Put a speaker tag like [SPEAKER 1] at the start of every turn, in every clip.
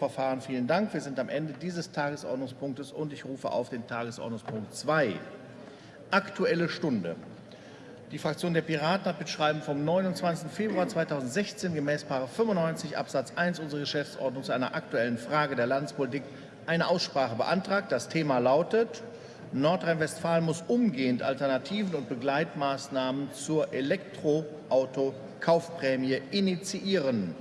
[SPEAKER 1] Verfahren. Vielen Dank. Wir sind am Ende dieses Tagesordnungspunktes und ich rufe auf den Tagesordnungspunkt 2. Aktuelle Stunde. Die Fraktion der Piraten hat mit Schreiben vom 29. Februar 2016 gemäß 95 Absatz 1 unserer Geschäftsordnung zu einer aktuellen Frage der Landespolitik eine Aussprache beantragt. Das Thema lautet Nordrhein-Westfalen muss umgehend Alternativen und Begleitmaßnahmen zur Elektroauto-Kaufprämie initiieren.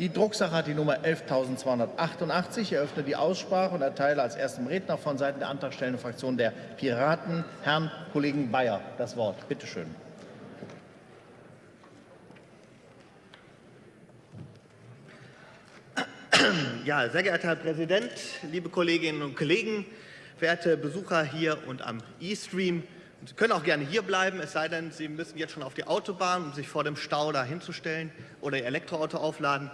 [SPEAKER 1] Die Drucksache hat die Nummer 11.288. Ich eröffne die Aussprache und erteile als ersten Redner von Seiten der antragstellenden Fraktion der Piraten Herrn Kollegen Bayer das Wort. Bitte schön.
[SPEAKER 2] Ja, sehr geehrter Herr Präsident, liebe Kolleginnen und Kollegen, verehrte Besucher hier und am E-Stream. Sie können auch gerne hier bleiben, es sei denn, Sie müssen jetzt schon auf die Autobahn, um sich vor dem Stau da hinzustellen oder Ihr Elektroauto aufladen.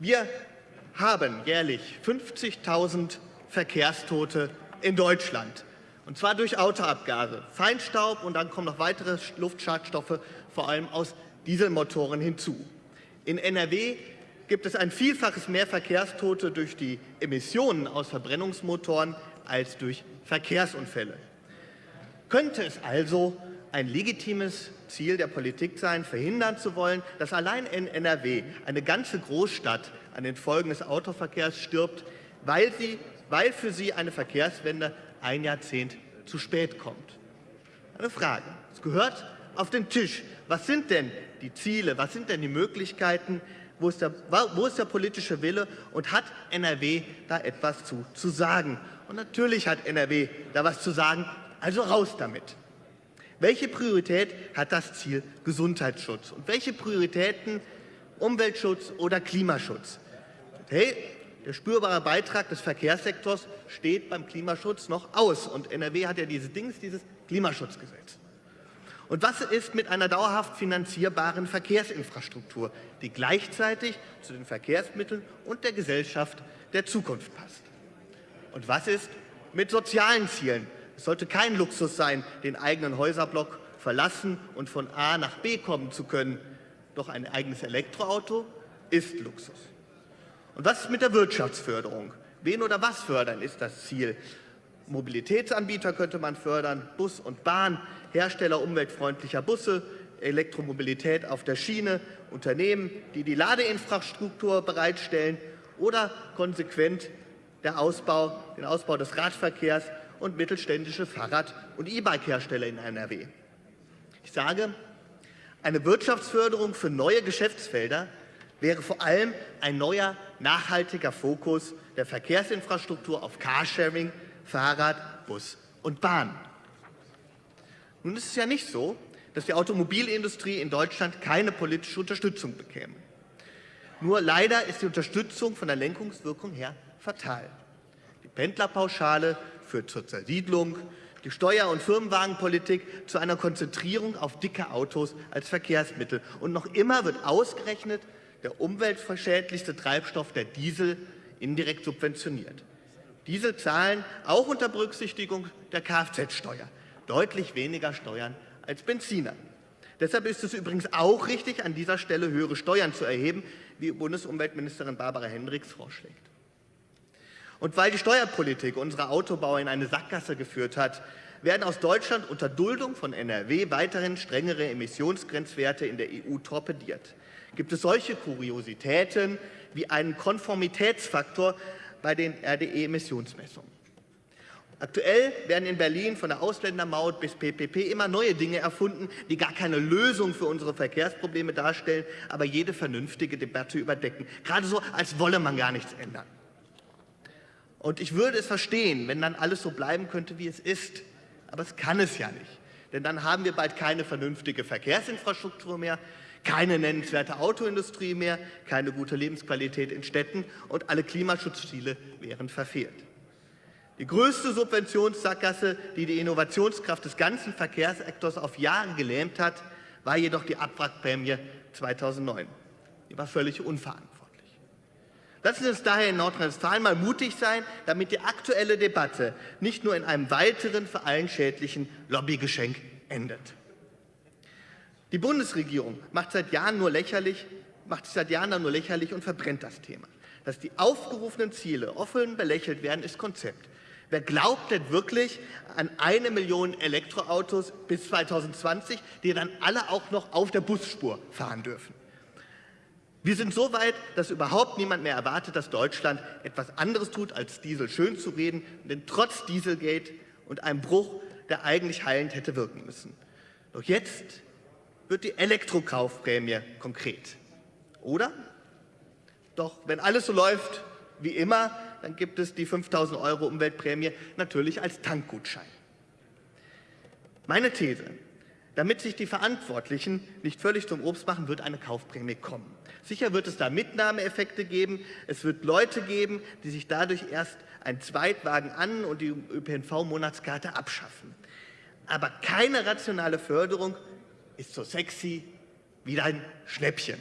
[SPEAKER 2] Wir haben jährlich 50.000 Verkehrstote in Deutschland. Und zwar durch Autoabgase, Feinstaub und dann kommen noch weitere Luftschadstoffe, vor allem aus Dieselmotoren hinzu. In NRW gibt es ein Vielfaches mehr Verkehrstote durch die Emissionen aus Verbrennungsmotoren als durch Verkehrsunfälle. Könnte es also ein legitimes Ziel der Politik sein, verhindern zu wollen, dass allein in NRW eine ganze Großstadt an den Folgen des Autoverkehrs stirbt, weil, sie, weil für sie eine Verkehrswende ein Jahrzehnt zu spät kommt. Eine Frage. Es gehört auf den Tisch. Was sind denn die Ziele? Was sind denn die Möglichkeiten? Wo ist, der, wo ist der politische Wille? Und hat NRW da etwas zu, zu sagen? Und natürlich hat NRW da was zu sagen. Also raus damit. Welche Priorität hat das Ziel Gesundheitsschutz und welche Prioritäten Umweltschutz oder Klimaschutz? Hey, der spürbare Beitrag des Verkehrssektors steht beim Klimaschutz noch aus. Und NRW hat ja diese Dings, dieses Klimaschutzgesetz. Und was ist mit einer dauerhaft finanzierbaren Verkehrsinfrastruktur, die gleichzeitig zu den Verkehrsmitteln und der Gesellschaft der Zukunft passt? Und was ist mit sozialen Zielen, es sollte kein Luxus sein, den eigenen Häuserblock verlassen und von A nach B kommen zu können. Doch ein eigenes Elektroauto ist Luxus. Und was ist mit der Wirtschaftsförderung? Wen oder was fördern ist das Ziel? Mobilitätsanbieter könnte man fördern, Bus und Bahn, Hersteller umweltfreundlicher Busse, Elektromobilität auf der Schiene, Unternehmen, die die Ladeinfrastruktur bereitstellen oder konsequent Ausbau, den Ausbau des Radverkehrs und mittelständische Fahrrad- und E-Bike-Hersteller in NRW. Ich sage, eine Wirtschaftsförderung für neue Geschäftsfelder wäre vor allem ein neuer, nachhaltiger Fokus der Verkehrsinfrastruktur auf Carsharing, Fahrrad, Bus und Bahn. Nun ist es ja nicht so, dass die Automobilindustrie in Deutschland keine politische Unterstützung bekäme. Nur leider ist die Unterstützung von der Lenkungswirkung her fatal. Die Pendlerpauschale führt zur Zersiedlung, die Steuer- und Firmenwagenpolitik zu einer Konzentrierung auf dicke Autos als Verkehrsmittel. Und noch immer wird ausgerechnet der umweltverschädlichste Treibstoff, der Diesel, indirekt subventioniert. Diese zahlen auch unter Berücksichtigung der Kfz-Steuer deutlich weniger Steuern als Benziner. Deshalb ist es übrigens auch richtig, an dieser Stelle höhere Steuern zu erheben, wie Bundesumweltministerin Barbara Hendricks vorschlägt. Und weil die Steuerpolitik unsere Autobauer in eine Sackgasse geführt hat, werden aus Deutschland unter Duldung von NRW weiterhin strengere Emissionsgrenzwerte in der EU torpediert. Gibt es solche Kuriositäten wie einen Konformitätsfaktor bei den RDE-Emissionsmessungen? Aktuell werden in Berlin von der Ausländermaut bis PPP immer neue Dinge erfunden, die gar keine Lösung für unsere Verkehrsprobleme darstellen, aber jede vernünftige Debatte überdecken. Gerade so, als wolle man gar nichts ändern. Und ich würde es verstehen, wenn dann alles so bleiben könnte, wie es ist. Aber es kann es ja nicht. Denn dann haben wir bald keine vernünftige Verkehrsinfrastruktur mehr, keine nennenswerte Autoindustrie mehr, keine gute Lebensqualität in Städten und alle Klimaschutzziele wären verfehlt. Die größte Subventionssackgasse, die die Innovationskraft des ganzen Verkehrssektors auf Jahre gelähmt hat, war jedoch die Abwrackprämie 2009. Die war völlig unverantwortlich. Lassen Sie uns daher in Nordrhein-Westfalen mal mutig sein, damit die aktuelle Debatte nicht nur in einem weiteren für allen schädlichen Lobbygeschenk endet. Die Bundesregierung macht, seit Jahren nur lächerlich, macht sich seit Jahren nur lächerlich und verbrennt das Thema. Dass die aufgerufenen Ziele offen belächelt werden, ist Konzept. Wer glaubt denn wirklich an eine Million Elektroautos bis 2020, die dann alle auch noch auf der Busspur fahren dürfen? Wir sind so weit, dass überhaupt niemand mehr erwartet, dass Deutschland etwas anderes tut, als Diesel schön zu reden, denn trotz Dieselgate und einem Bruch, der eigentlich heilend hätte wirken müssen. Doch jetzt wird die Elektrokaufprämie konkret. Oder? Doch wenn alles so läuft wie immer, dann gibt es die 5000 Euro Umweltprämie natürlich als Tankgutschein. Meine These, damit sich die Verantwortlichen nicht völlig zum Obst machen, wird eine Kaufprämie kommen. Sicher wird es da Mitnahmeeffekte geben. Es wird Leute geben, die sich dadurch erst einen Zweitwagen an und die ÖPNV-Monatskarte abschaffen. Aber keine rationale Förderung ist so sexy wie ein Schnäppchen.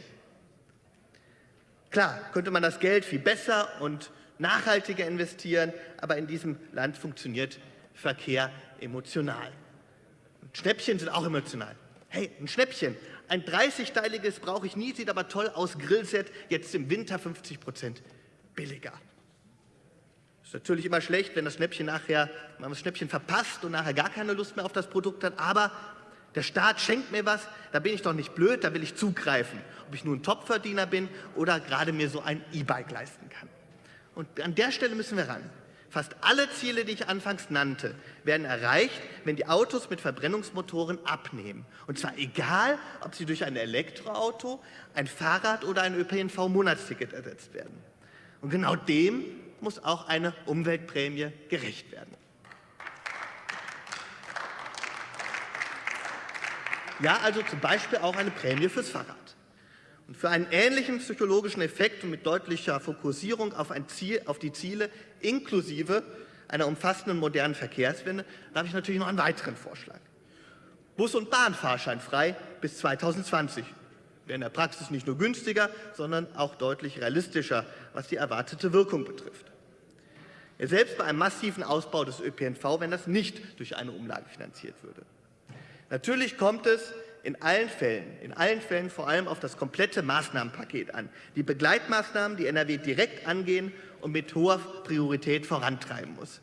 [SPEAKER 2] Klar, könnte man das Geld viel besser und nachhaltiger investieren, aber in diesem Land funktioniert Verkehr emotional. Und Schnäppchen sind auch emotional. Hey, ein Schnäppchen, ein 30-teiliges brauche ich nie, sieht aber toll aus, Grillset, jetzt im Winter 50 Prozent billiger. Ist natürlich immer schlecht, wenn das Schnäppchen nachher, man das Schnäppchen verpasst und nachher gar keine Lust mehr auf das Produkt hat, aber der Staat schenkt mir was, da bin ich doch nicht blöd, da will ich zugreifen. Ob ich nun ein Topverdiener bin oder gerade mir so ein E-Bike leisten kann. Und an der Stelle müssen wir ran. Fast alle Ziele, die ich anfangs nannte, werden erreicht, wenn die Autos mit Verbrennungsmotoren abnehmen. Und zwar egal, ob sie durch ein Elektroauto, ein Fahrrad oder ein ÖPNV-Monatsticket ersetzt werden. Und genau dem muss auch eine Umweltprämie gerecht werden. Ja, also zum Beispiel auch eine Prämie fürs Fahrrad. Und für einen ähnlichen psychologischen Effekt und mit deutlicher Fokussierung auf, Ziel, auf die Ziele inklusive einer umfassenden modernen Verkehrswende habe ich natürlich noch einen weiteren Vorschlag. Bus- und Bahnfahrschein frei bis 2020 wäre in der Praxis nicht nur günstiger, sondern auch deutlich realistischer, was die erwartete Wirkung betrifft. Ja, selbst bei einem massiven Ausbau des ÖPNV, wenn das nicht durch eine Umlage finanziert würde. Natürlich kommt es in allen Fällen, in allen Fällen vor allem auf das komplette Maßnahmenpaket an. Die Begleitmaßnahmen, die NRW direkt angehen und mit hoher Priorität vorantreiben muss.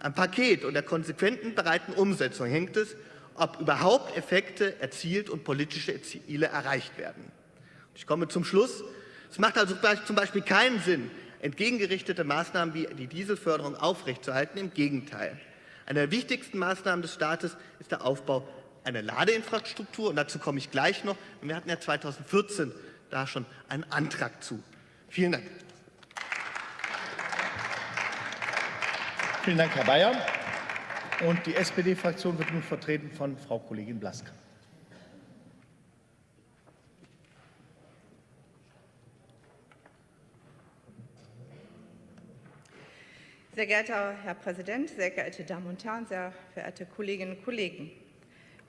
[SPEAKER 2] Am Paket und der konsequenten breiten Umsetzung hängt es, ob überhaupt Effekte erzielt und politische Ziele erreicht werden. Ich komme zum Schluss. Es macht also zum Beispiel keinen Sinn, entgegengerichtete Maßnahmen wie die Dieselförderung aufrechtzuerhalten. Im Gegenteil. Eine der wichtigsten Maßnahmen des Staates ist der Aufbau eine Ladeinfrastruktur und dazu komme ich gleich noch. Wir hatten ja 2014 da schon einen Antrag zu. Vielen Dank.
[SPEAKER 1] Vielen Dank, Herr Bayer. Und die SPD-Fraktion wird nun vertreten von Frau Kollegin Blaska.
[SPEAKER 3] Sehr geehrter Herr Präsident, sehr geehrte Damen und Herren, sehr verehrte Kolleginnen und Kollegen!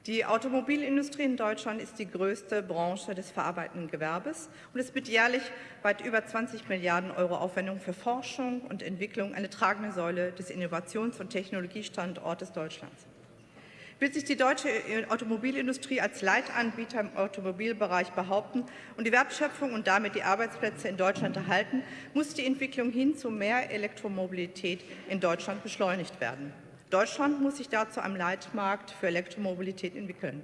[SPEAKER 3] Die Automobilindustrie in Deutschland ist die größte Branche des verarbeitenden Gewerbes und es wird jährlich weit über 20 Milliarden Euro Aufwendungen für Forschung und Entwicklung eine tragende Säule des Innovations- und Technologiestandortes Deutschlands. Will sich die deutsche Automobilindustrie als Leitanbieter im Automobilbereich behaupten und die Wertschöpfung und damit die Arbeitsplätze in Deutschland erhalten, muss die Entwicklung hin zu mehr Elektromobilität in Deutschland beschleunigt werden. Deutschland muss sich dazu einem Leitmarkt für Elektromobilität entwickeln.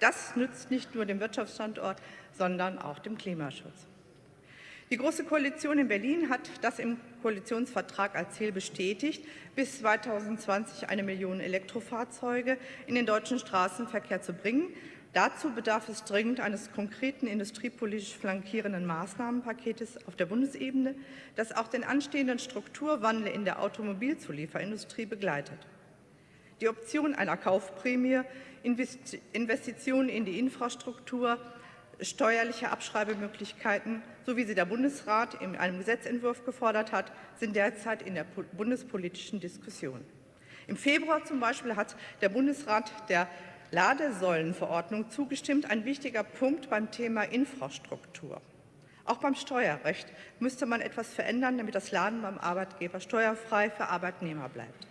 [SPEAKER 3] Das nützt nicht nur dem Wirtschaftsstandort, sondern auch dem Klimaschutz. Die Große Koalition in Berlin hat das im Koalitionsvertrag als Ziel bestätigt, bis 2020 eine Million Elektrofahrzeuge in den deutschen Straßenverkehr zu bringen. Dazu bedarf es dringend eines konkreten industriepolitisch flankierenden Maßnahmenpaketes auf der Bundesebene, das auch den anstehenden Strukturwandel in der Automobilzulieferindustrie begleitet. Die Option einer Kaufprämie, Investitionen in die Infrastruktur, steuerliche Abschreibemöglichkeiten, so wie sie der Bundesrat in einem Gesetzentwurf gefordert hat, sind derzeit in der bundespolitischen Diskussion. Im Februar zum Beispiel hat der Bundesrat der Ladesäulenverordnung zugestimmt, ein wichtiger Punkt beim Thema Infrastruktur. Auch beim Steuerrecht müsste man etwas verändern, damit das Laden beim Arbeitgeber steuerfrei für Arbeitnehmer bleibt.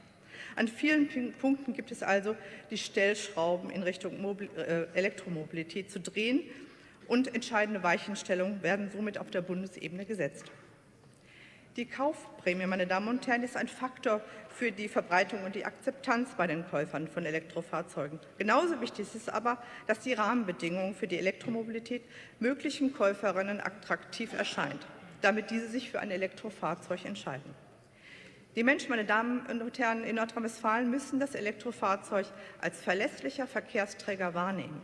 [SPEAKER 3] An vielen Punkten gibt es also die Stellschrauben in Richtung Mobil äh, Elektromobilität zu drehen und entscheidende Weichenstellungen werden somit auf der Bundesebene gesetzt. Die Kaufprämie, meine Damen und Herren, ist ein Faktor für die Verbreitung und die Akzeptanz bei den Käufern von Elektrofahrzeugen. Genauso wichtig ist aber, dass die Rahmenbedingungen für die Elektromobilität möglichen Käuferinnen attraktiv erscheint, damit diese sich für ein Elektrofahrzeug entscheiden. Die Menschen, meine Damen und Herren, in Nordrhein-Westfalen müssen das Elektrofahrzeug als verlässlicher Verkehrsträger wahrnehmen.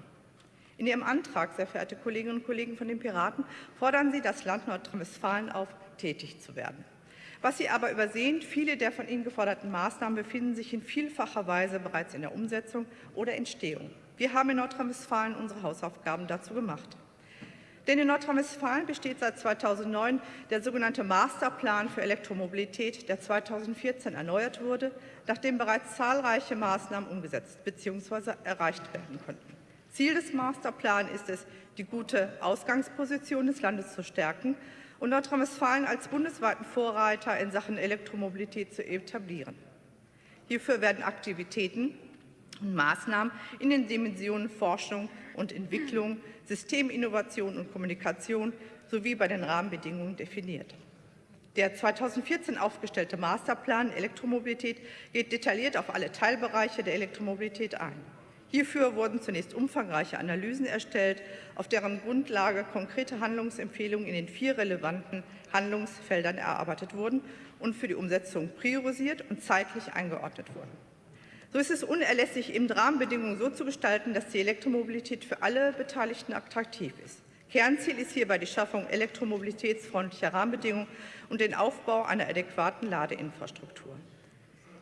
[SPEAKER 3] In Ihrem Antrag, sehr verehrte Kolleginnen und Kollegen von den Piraten, fordern Sie das Land Nordrhein-Westfalen auf, tätig zu werden. Was Sie aber übersehen, viele der von Ihnen geforderten Maßnahmen befinden sich in vielfacher Weise bereits in der Umsetzung oder Entstehung. Wir haben in Nordrhein-Westfalen unsere Hausaufgaben dazu gemacht. Denn in Nordrhein-Westfalen besteht seit 2009 der sogenannte Masterplan für Elektromobilität, der 2014 erneuert wurde, nachdem bereits zahlreiche Maßnahmen umgesetzt bzw. erreicht werden konnten. Ziel des Masterplans ist es, die gute Ausgangsposition des Landes zu stärken und Nordrhein-Westfalen als bundesweiten Vorreiter in Sachen Elektromobilität zu etablieren. Hierfür werden Aktivitäten und Maßnahmen in den Dimensionen Forschung und Entwicklung, Systeminnovation und Kommunikation sowie bei den Rahmenbedingungen definiert. Der 2014 aufgestellte Masterplan Elektromobilität geht detailliert auf alle Teilbereiche der Elektromobilität ein. Hierfür wurden zunächst umfangreiche Analysen erstellt, auf deren Grundlage konkrete Handlungsempfehlungen in den vier relevanten Handlungsfeldern erarbeitet wurden und für die Umsetzung priorisiert und zeitlich eingeordnet wurden. So ist es unerlässlich, eben Rahmenbedingungen so zu gestalten, dass die Elektromobilität für alle Beteiligten attraktiv ist. Kernziel ist hierbei die Schaffung elektromobilitätsfreundlicher Rahmenbedingungen und den Aufbau einer adäquaten Ladeinfrastruktur.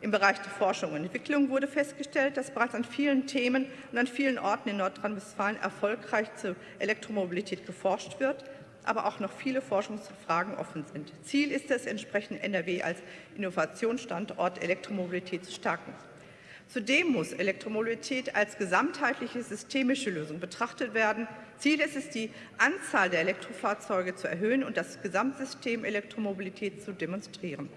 [SPEAKER 3] Im Bereich der Forschung und Entwicklung wurde festgestellt, dass bereits an vielen Themen und an vielen Orten in Nordrhein-Westfalen erfolgreich zur Elektromobilität geforscht wird, aber auch noch viele Forschungsfragen offen sind. Ziel ist es, entsprechend NRW als Innovationsstandort Elektromobilität zu stärken. Zudem muss Elektromobilität als gesamtheitliche systemische Lösung betrachtet werden. Ziel ist es, die Anzahl der Elektrofahrzeuge zu erhöhen und das Gesamtsystem Elektromobilität zu demonstrieren.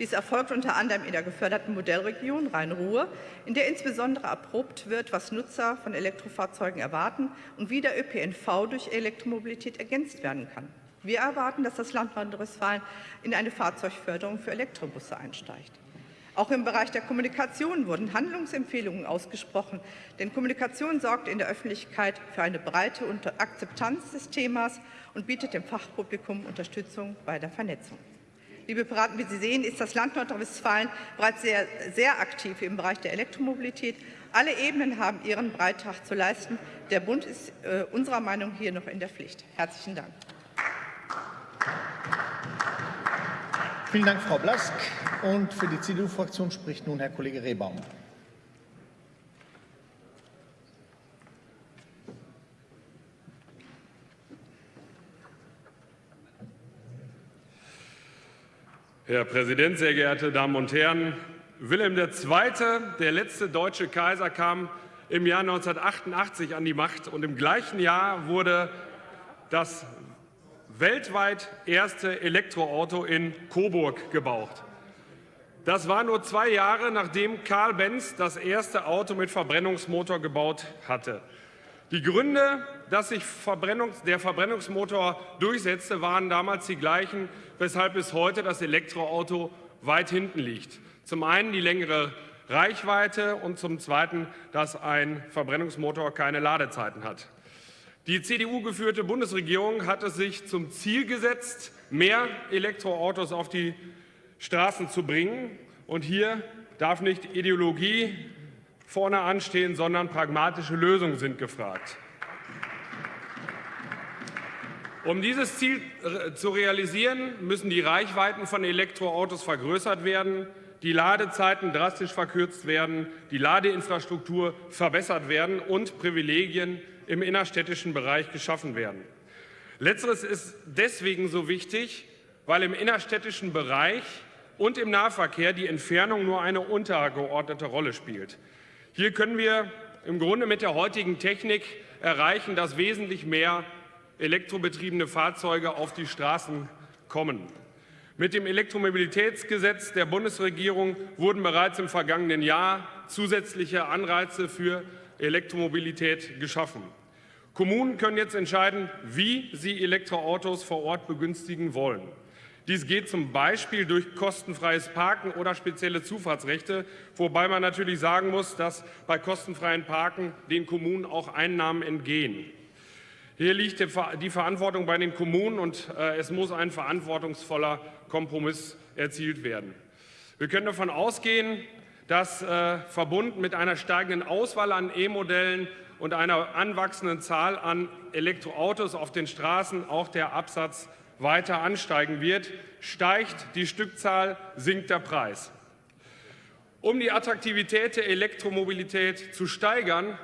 [SPEAKER 3] Dies erfolgt unter anderem in der geförderten Modellregion Rhein-Ruhr, in der insbesondere erprobt wird, was Nutzer von Elektrofahrzeugen erwarten und wie der ÖPNV durch Elektromobilität ergänzt werden kann. Wir erwarten, dass das Land Nordrhein-Westfalen in eine Fahrzeugförderung für Elektrobusse einsteigt. Auch im Bereich der Kommunikation wurden Handlungsempfehlungen ausgesprochen, denn Kommunikation sorgt in der Öffentlichkeit für eine breite Akzeptanz des Themas und bietet dem Fachpublikum Unterstützung bei der Vernetzung. Liebe Piraten, wie Sie sehen, ist das Land Nordrhein-Westfalen bereits sehr, sehr aktiv im Bereich der Elektromobilität. Alle Ebenen haben ihren Beitrag zu leisten. Der Bund ist äh, unserer Meinung hier noch in der Pflicht. Herzlichen Dank.
[SPEAKER 1] Vielen Dank, Frau Blask. Und für die CDU-Fraktion spricht nun Herr Kollege Rehbaum.
[SPEAKER 4] Herr Präsident, sehr geehrte Damen und Herren! Wilhelm II., der letzte deutsche Kaiser, kam im Jahr 1988 an die Macht und im gleichen Jahr wurde das weltweit erste Elektroauto in Coburg gebaut. Das war nur zwei Jahre, nachdem Karl Benz das erste Auto mit Verbrennungsmotor gebaut hatte. Die Gründe, dass sich Verbrennungs der Verbrennungsmotor durchsetzte, waren damals die gleichen, weshalb bis heute das Elektroauto weit hinten liegt. Zum einen die längere Reichweite und zum Zweiten, dass ein Verbrennungsmotor keine Ladezeiten hat. Die CDU-geführte Bundesregierung hat es sich zum Ziel gesetzt, mehr Elektroautos auf die Straßen zu bringen. Und hier darf nicht Ideologie vorne anstehen, sondern pragmatische Lösungen sind gefragt. Um dieses Ziel äh, zu realisieren, müssen die Reichweiten von Elektroautos vergrößert werden, die Ladezeiten drastisch verkürzt werden, die Ladeinfrastruktur verbessert werden und Privilegien im innerstädtischen Bereich geschaffen werden. Letzteres ist deswegen so wichtig, weil im innerstädtischen Bereich und im Nahverkehr die Entfernung nur eine untergeordnete Rolle spielt. Hier können wir im Grunde mit der heutigen Technik erreichen, dass wesentlich mehr elektrobetriebene Fahrzeuge auf die Straßen kommen. Mit dem Elektromobilitätsgesetz der Bundesregierung wurden bereits im vergangenen Jahr zusätzliche Anreize für Elektromobilität geschaffen. Kommunen können jetzt entscheiden, wie sie Elektroautos vor Ort begünstigen wollen. Dies geht zum Beispiel durch kostenfreies Parken oder spezielle Zufahrtsrechte, wobei man natürlich sagen muss, dass bei kostenfreien Parken den Kommunen auch Einnahmen entgehen. Hier liegt die Verantwortung bei den Kommunen und äh, es muss ein verantwortungsvoller Kompromiss erzielt werden. Wir können davon ausgehen, dass äh, verbunden mit einer steigenden Auswahl an E-Modellen und einer anwachsenden Zahl an Elektroautos auf den Straßen auch der Absatz weiter ansteigen wird. Steigt die Stückzahl, sinkt der Preis. Um die Attraktivität der Elektromobilität zu steigern,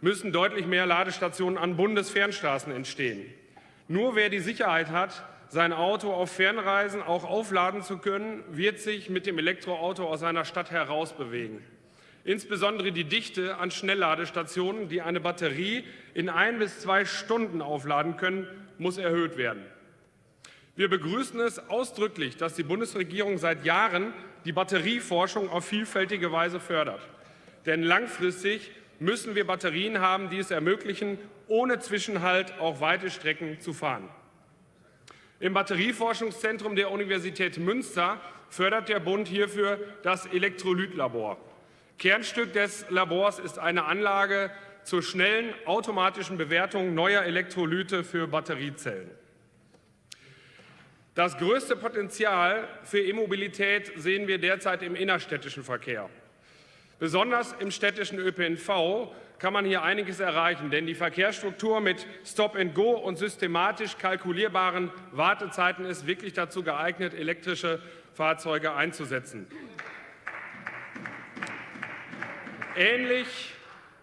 [SPEAKER 4] müssen deutlich mehr Ladestationen an Bundesfernstraßen entstehen. Nur wer die Sicherheit hat, sein Auto auf Fernreisen auch aufladen zu können, wird sich mit dem Elektroauto aus seiner Stadt heraus bewegen. Insbesondere die Dichte an Schnellladestationen, die eine Batterie in ein bis zwei Stunden aufladen können, muss erhöht werden. Wir begrüßen es ausdrücklich, dass die Bundesregierung seit Jahren die Batterieforschung auf vielfältige Weise fördert. Denn langfristig müssen wir Batterien haben, die es ermöglichen, ohne Zwischenhalt auch weite Strecken zu fahren. Im Batterieforschungszentrum der Universität Münster fördert der Bund hierfür das Elektrolytlabor. Kernstück des Labors ist eine Anlage zur schnellen automatischen Bewertung neuer Elektrolyte für Batteriezellen. Das größte Potenzial für E-Mobilität sehen wir derzeit im innerstädtischen Verkehr. Besonders im städtischen ÖPNV kann man hier einiges erreichen, denn die Verkehrsstruktur mit Stop-and-Go und systematisch kalkulierbaren Wartezeiten ist wirklich dazu geeignet, elektrische Fahrzeuge einzusetzen. Ähnlich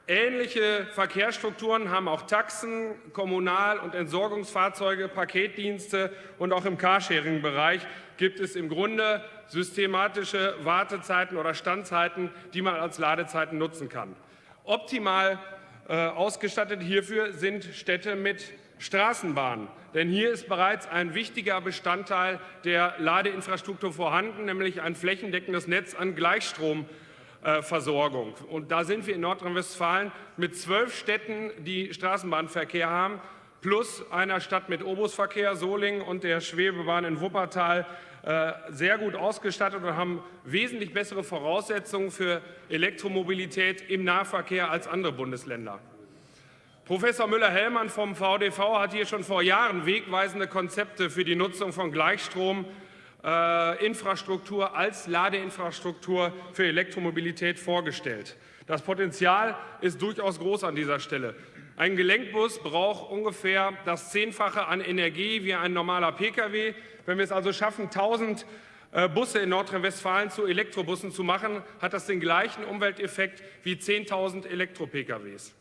[SPEAKER 4] Ähnliche Verkehrsstrukturen haben auch Taxen, Kommunal- und Entsorgungsfahrzeuge, Paketdienste und auch im Carsharing-Bereich gibt es im Grunde systematische Wartezeiten oder Standzeiten, die man als Ladezeiten nutzen kann. Optimal äh, ausgestattet hierfür sind Städte mit Straßenbahnen. Denn hier ist bereits ein wichtiger Bestandteil der Ladeinfrastruktur vorhanden, nämlich ein flächendeckendes Netz an Gleichstrom äh. Und da sind wir in Nordrhein-Westfalen mit zwölf Städten, die Straßenbahnverkehr haben, plus einer Stadt mit Obusverkehr, Solingen und der Schwebebahn in Wuppertal sehr gut ausgestattet und haben wesentlich bessere Voraussetzungen für Elektromobilität im Nahverkehr als andere Bundesländer. Professor Müller-Hellmann vom VDV hat hier schon vor Jahren wegweisende Konzepte für die Nutzung von Gleichstrom äh, Infrastruktur als Ladeinfrastruktur für Elektromobilität vorgestellt. Das Potenzial ist durchaus groß an dieser Stelle. Ein Gelenkbus braucht ungefähr das Zehnfache an Energie wie ein normaler Pkw. Wenn wir es also schaffen, 1000 äh, Busse in Nordrhein-Westfalen zu Elektrobussen zu machen, hat das den gleichen Umwelteffekt wie 10.000 Elektro-PKWs.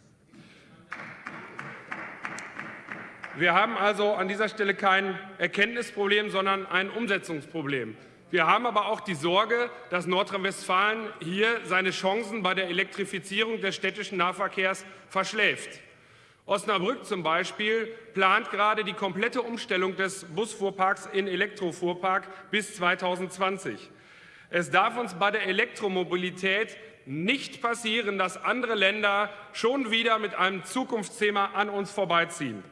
[SPEAKER 4] Wir haben also an dieser Stelle kein Erkenntnisproblem, sondern ein Umsetzungsproblem. Wir haben aber auch die Sorge, dass Nordrhein-Westfalen hier seine Chancen bei der Elektrifizierung des städtischen Nahverkehrs verschläft. Osnabrück zum Beispiel plant gerade die komplette Umstellung des Busfuhrparks in Elektrofuhrpark bis 2020. Es darf uns bei der Elektromobilität nicht passieren, dass andere Länder schon wieder mit einem Zukunftsthema an uns vorbeiziehen.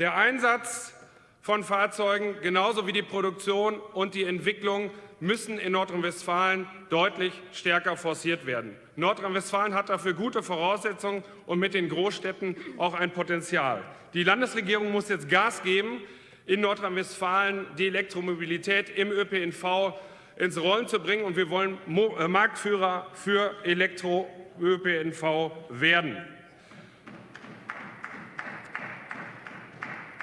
[SPEAKER 4] Der Einsatz von Fahrzeugen genauso wie die Produktion und die Entwicklung müssen in Nordrhein-Westfalen deutlich stärker forciert werden. Nordrhein-Westfalen hat dafür gute Voraussetzungen und mit den Großstädten auch ein Potenzial. Die Landesregierung muss jetzt Gas geben, in Nordrhein-Westfalen die Elektromobilität im ÖPNV ins Rollen zu bringen. Und wir wollen äh, Marktführer für Elektro-ÖPNV werden.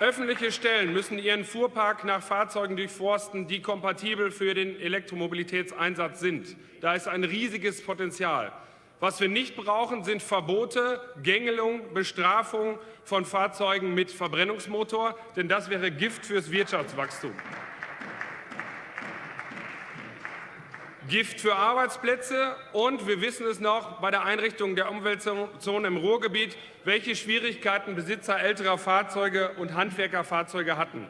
[SPEAKER 4] Öffentliche Stellen müssen ihren Fuhrpark nach Fahrzeugen durchforsten, die kompatibel für den Elektromobilitätseinsatz sind. Da ist ein riesiges Potenzial. Was wir nicht brauchen, sind Verbote, Gängelung, Bestrafung von Fahrzeugen mit Verbrennungsmotor, denn das wäre Gift fürs Wirtschaftswachstum. Gift für Arbeitsplätze und wir wissen es noch bei der Einrichtung der Umweltzone im Ruhrgebiet, welche Schwierigkeiten Besitzer älterer Fahrzeuge und Handwerkerfahrzeuge hatten.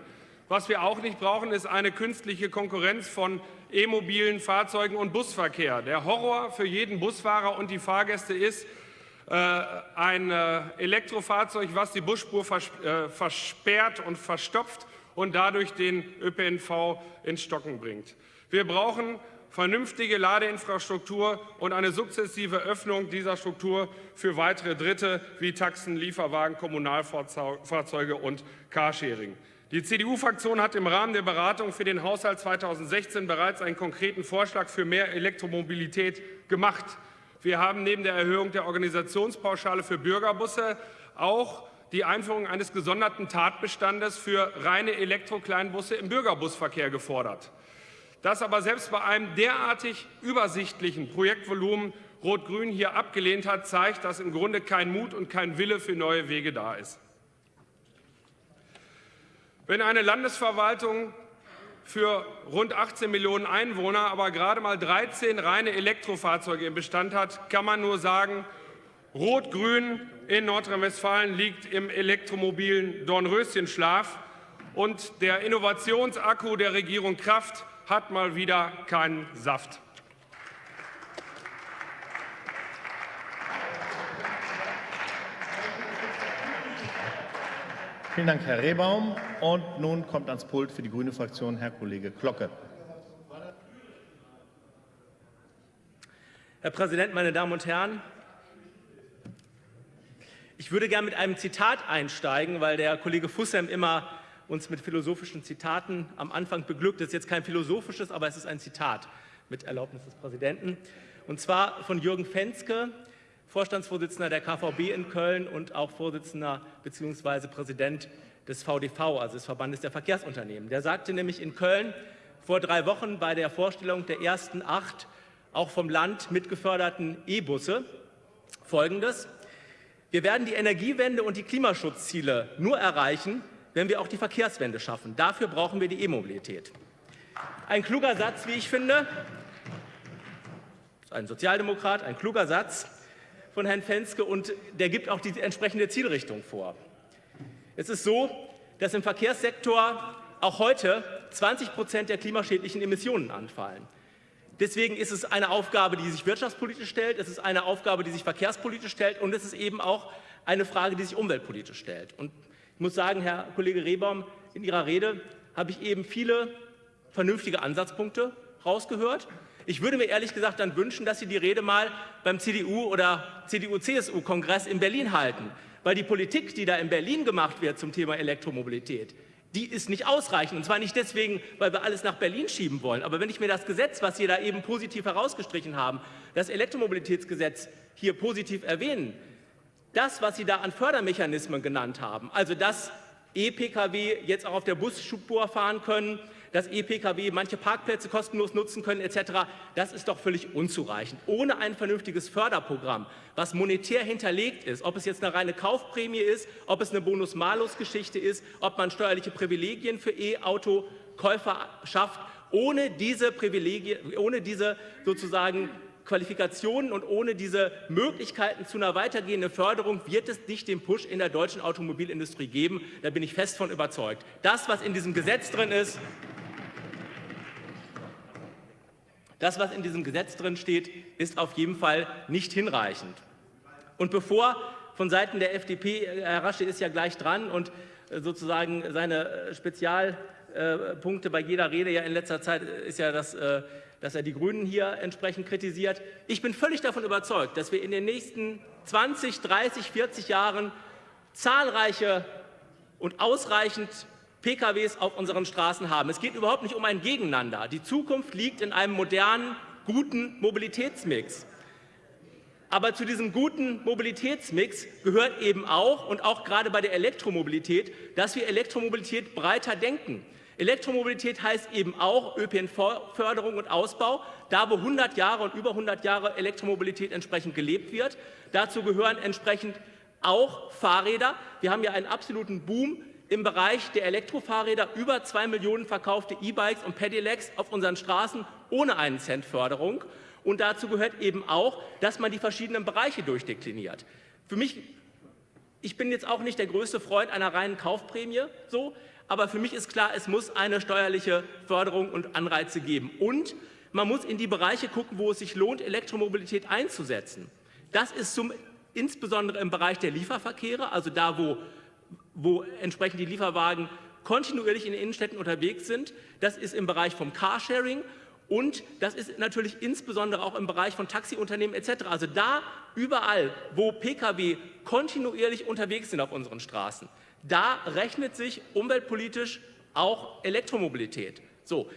[SPEAKER 4] Was wir auch nicht brauchen, ist eine künstliche Konkurrenz von e-mobilen Fahrzeugen und Busverkehr. Der Horror für jeden Busfahrer und die Fahrgäste ist, äh, ein äh, Elektrofahrzeug, was die Busspur äh, versperrt und verstopft und dadurch den ÖPNV ins Stocken bringt. Wir brauchen vernünftige Ladeinfrastruktur und eine sukzessive Öffnung dieser Struktur für weitere Dritte wie Taxen, Lieferwagen, Kommunalfahrzeuge und Carsharing. Die CDU-Fraktion hat im Rahmen der Beratung für den Haushalt 2016 bereits einen konkreten Vorschlag für mehr Elektromobilität gemacht. Wir haben neben der Erhöhung der Organisationspauschale für Bürgerbusse auch die Einführung eines gesonderten Tatbestandes für reine Elektrokleinbusse im Bürgerbusverkehr gefordert. Dass aber selbst bei einem derartig übersichtlichen Projektvolumen Rot-Grün hier abgelehnt hat, zeigt, dass im Grunde kein Mut und kein Wille für neue Wege da ist. Wenn eine Landesverwaltung für rund 18 Millionen Einwohner aber gerade mal 13 reine Elektrofahrzeuge im Bestand hat, kann man nur sagen, Rot-Grün in Nordrhein-Westfalen liegt im elektromobilen Dornröschenschlaf und der Innovationsakku der Regierung Kraft hat mal wieder keinen Saft.
[SPEAKER 1] Vielen Dank, Herr Rehbaum. Und nun kommt ans Pult für die grüne Fraktion Herr Kollege Glocke.
[SPEAKER 5] Herr Präsident, meine Damen und Herren! Ich würde gerne mit einem Zitat einsteigen, weil der Kollege Fussem immer uns mit philosophischen Zitaten am Anfang beglückt. Das ist jetzt kein philosophisches, aber es ist ein Zitat mit Erlaubnis des Präsidenten. Und zwar von Jürgen Fenske, Vorstandsvorsitzender der KVB in Köln und auch Vorsitzender bzw. Präsident des VDV, also des Verbandes der Verkehrsunternehmen. Der sagte nämlich in Köln vor drei Wochen bei der Vorstellung der ersten acht auch vom Land mitgeförderten E-Busse Folgendes. Wir werden die Energiewende und die Klimaschutzziele nur erreichen, wenn wir auch die Verkehrswende schaffen. Dafür brauchen wir die E-Mobilität. Ein kluger Satz, wie ich finde, ein Sozialdemokrat, ein kluger Satz von Herrn Fenske und der gibt auch die entsprechende Zielrichtung vor. Es ist so, dass im Verkehrssektor auch heute 20 Prozent der klimaschädlichen Emissionen anfallen. Deswegen ist es eine Aufgabe, die sich wirtschaftspolitisch stellt, es ist eine Aufgabe, die sich verkehrspolitisch stellt und es ist eben auch eine Frage, die sich umweltpolitisch stellt. Und ich muss sagen, Herr Kollege Rehbaum, in Ihrer Rede habe ich eben viele vernünftige Ansatzpunkte rausgehört. Ich würde mir ehrlich gesagt dann wünschen, dass Sie die Rede mal beim CDU- oder CDU-CSU-Kongress in Berlin halten. Weil die Politik, die da in Berlin gemacht wird zum Thema Elektromobilität, die ist nicht ausreichend. Und zwar nicht deswegen, weil wir alles nach Berlin schieben wollen. Aber wenn ich mir das Gesetz, was Sie da eben positiv herausgestrichen haben, das Elektromobilitätsgesetz hier positiv erwähnen, das, was Sie da an Fördermechanismen genannt haben, also dass E-Pkw jetzt auch auf der Busspur fahren können, dass E-Pkw manche Parkplätze kostenlos nutzen können etc., das ist doch völlig unzureichend. Ohne ein vernünftiges Förderprogramm, was monetär hinterlegt ist, ob es jetzt eine reine Kaufprämie ist, ob es eine Bonus-Malus-Geschichte ist, ob man steuerliche Privilegien für E-Auto-Käufer schafft, ohne diese Privilegien, ohne diese sozusagen Qualifikationen und ohne diese Möglichkeiten zu einer weitergehenden Förderung wird es nicht den Push in der deutschen Automobilindustrie geben. Da bin ich fest von überzeugt. Das, was in diesem Gesetz drin ist, das, was in diesem Gesetz drin steht, ist auf jeden Fall nicht hinreichend. Und bevor von Seiten der FDP, Herr Rasche ist ja gleich dran und äh, sozusagen seine äh, Spezialpunkte bei jeder Rede ja in letzter Zeit ist ja das äh, dass er die Grünen hier entsprechend kritisiert. Ich bin völlig davon überzeugt, dass wir in den nächsten 20, 30, 40 Jahren zahlreiche und ausreichend PKWs auf unseren Straßen haben. Es geht überhaupt nicht um ein Gegeneinander. Die Zukunft liegt in einem modernen, guten Mobilitätsmix. Aber zu diesem guten Mobilitätsmix gehört eben auch, und auch gerade bei der Elektromobilität, dass wir Elektromobilität breiter denken. Elektromobilität heißt eben auch ÖPNV-Förderung und Ausbau, da wo 100 Jahre und über 100 Jahre Elektromobilität entsprechend gelebt wird. Dazu gehören entsprechend auch Fahrräder. Wir haben ja einen absoluten Boom im Bereich der Elektrofahrräder, über zwei Millionen verkaufte E-Bikes und Pedelecs auf unseren Straßen ohne einen Cent Förderung. Und dazu gehört eben auch, dass man die verschiedenen Bereiche durchdekliniert. Für mich, ich bin jetzt auch nicht der größte Freund einer reinen Kaufprämie, so, aber für mich ist klar, es muss eine steuerliche Förderung und Anreize geben. Und man muss in die Bereiche gucken, wo es sich lohnt, Elektromobilität einzusetzen. Das ist zum, insbesondere im Bereich der Lieferverkehre, also da, wo, wo entsprechend die Lieferwagen kontinuierlich in den Innenstädten unterwegs sind. Das ist im Bereich vom Carsharing und das ist natürlich insbesondere auch im Bereich von Taxiunternehmen etc. Also da überall, wo Pkw kontinuierlich unterwegs sind auf unseren Straßen, da rechnet sich umweltpolitisch auch Elektromobilität. So,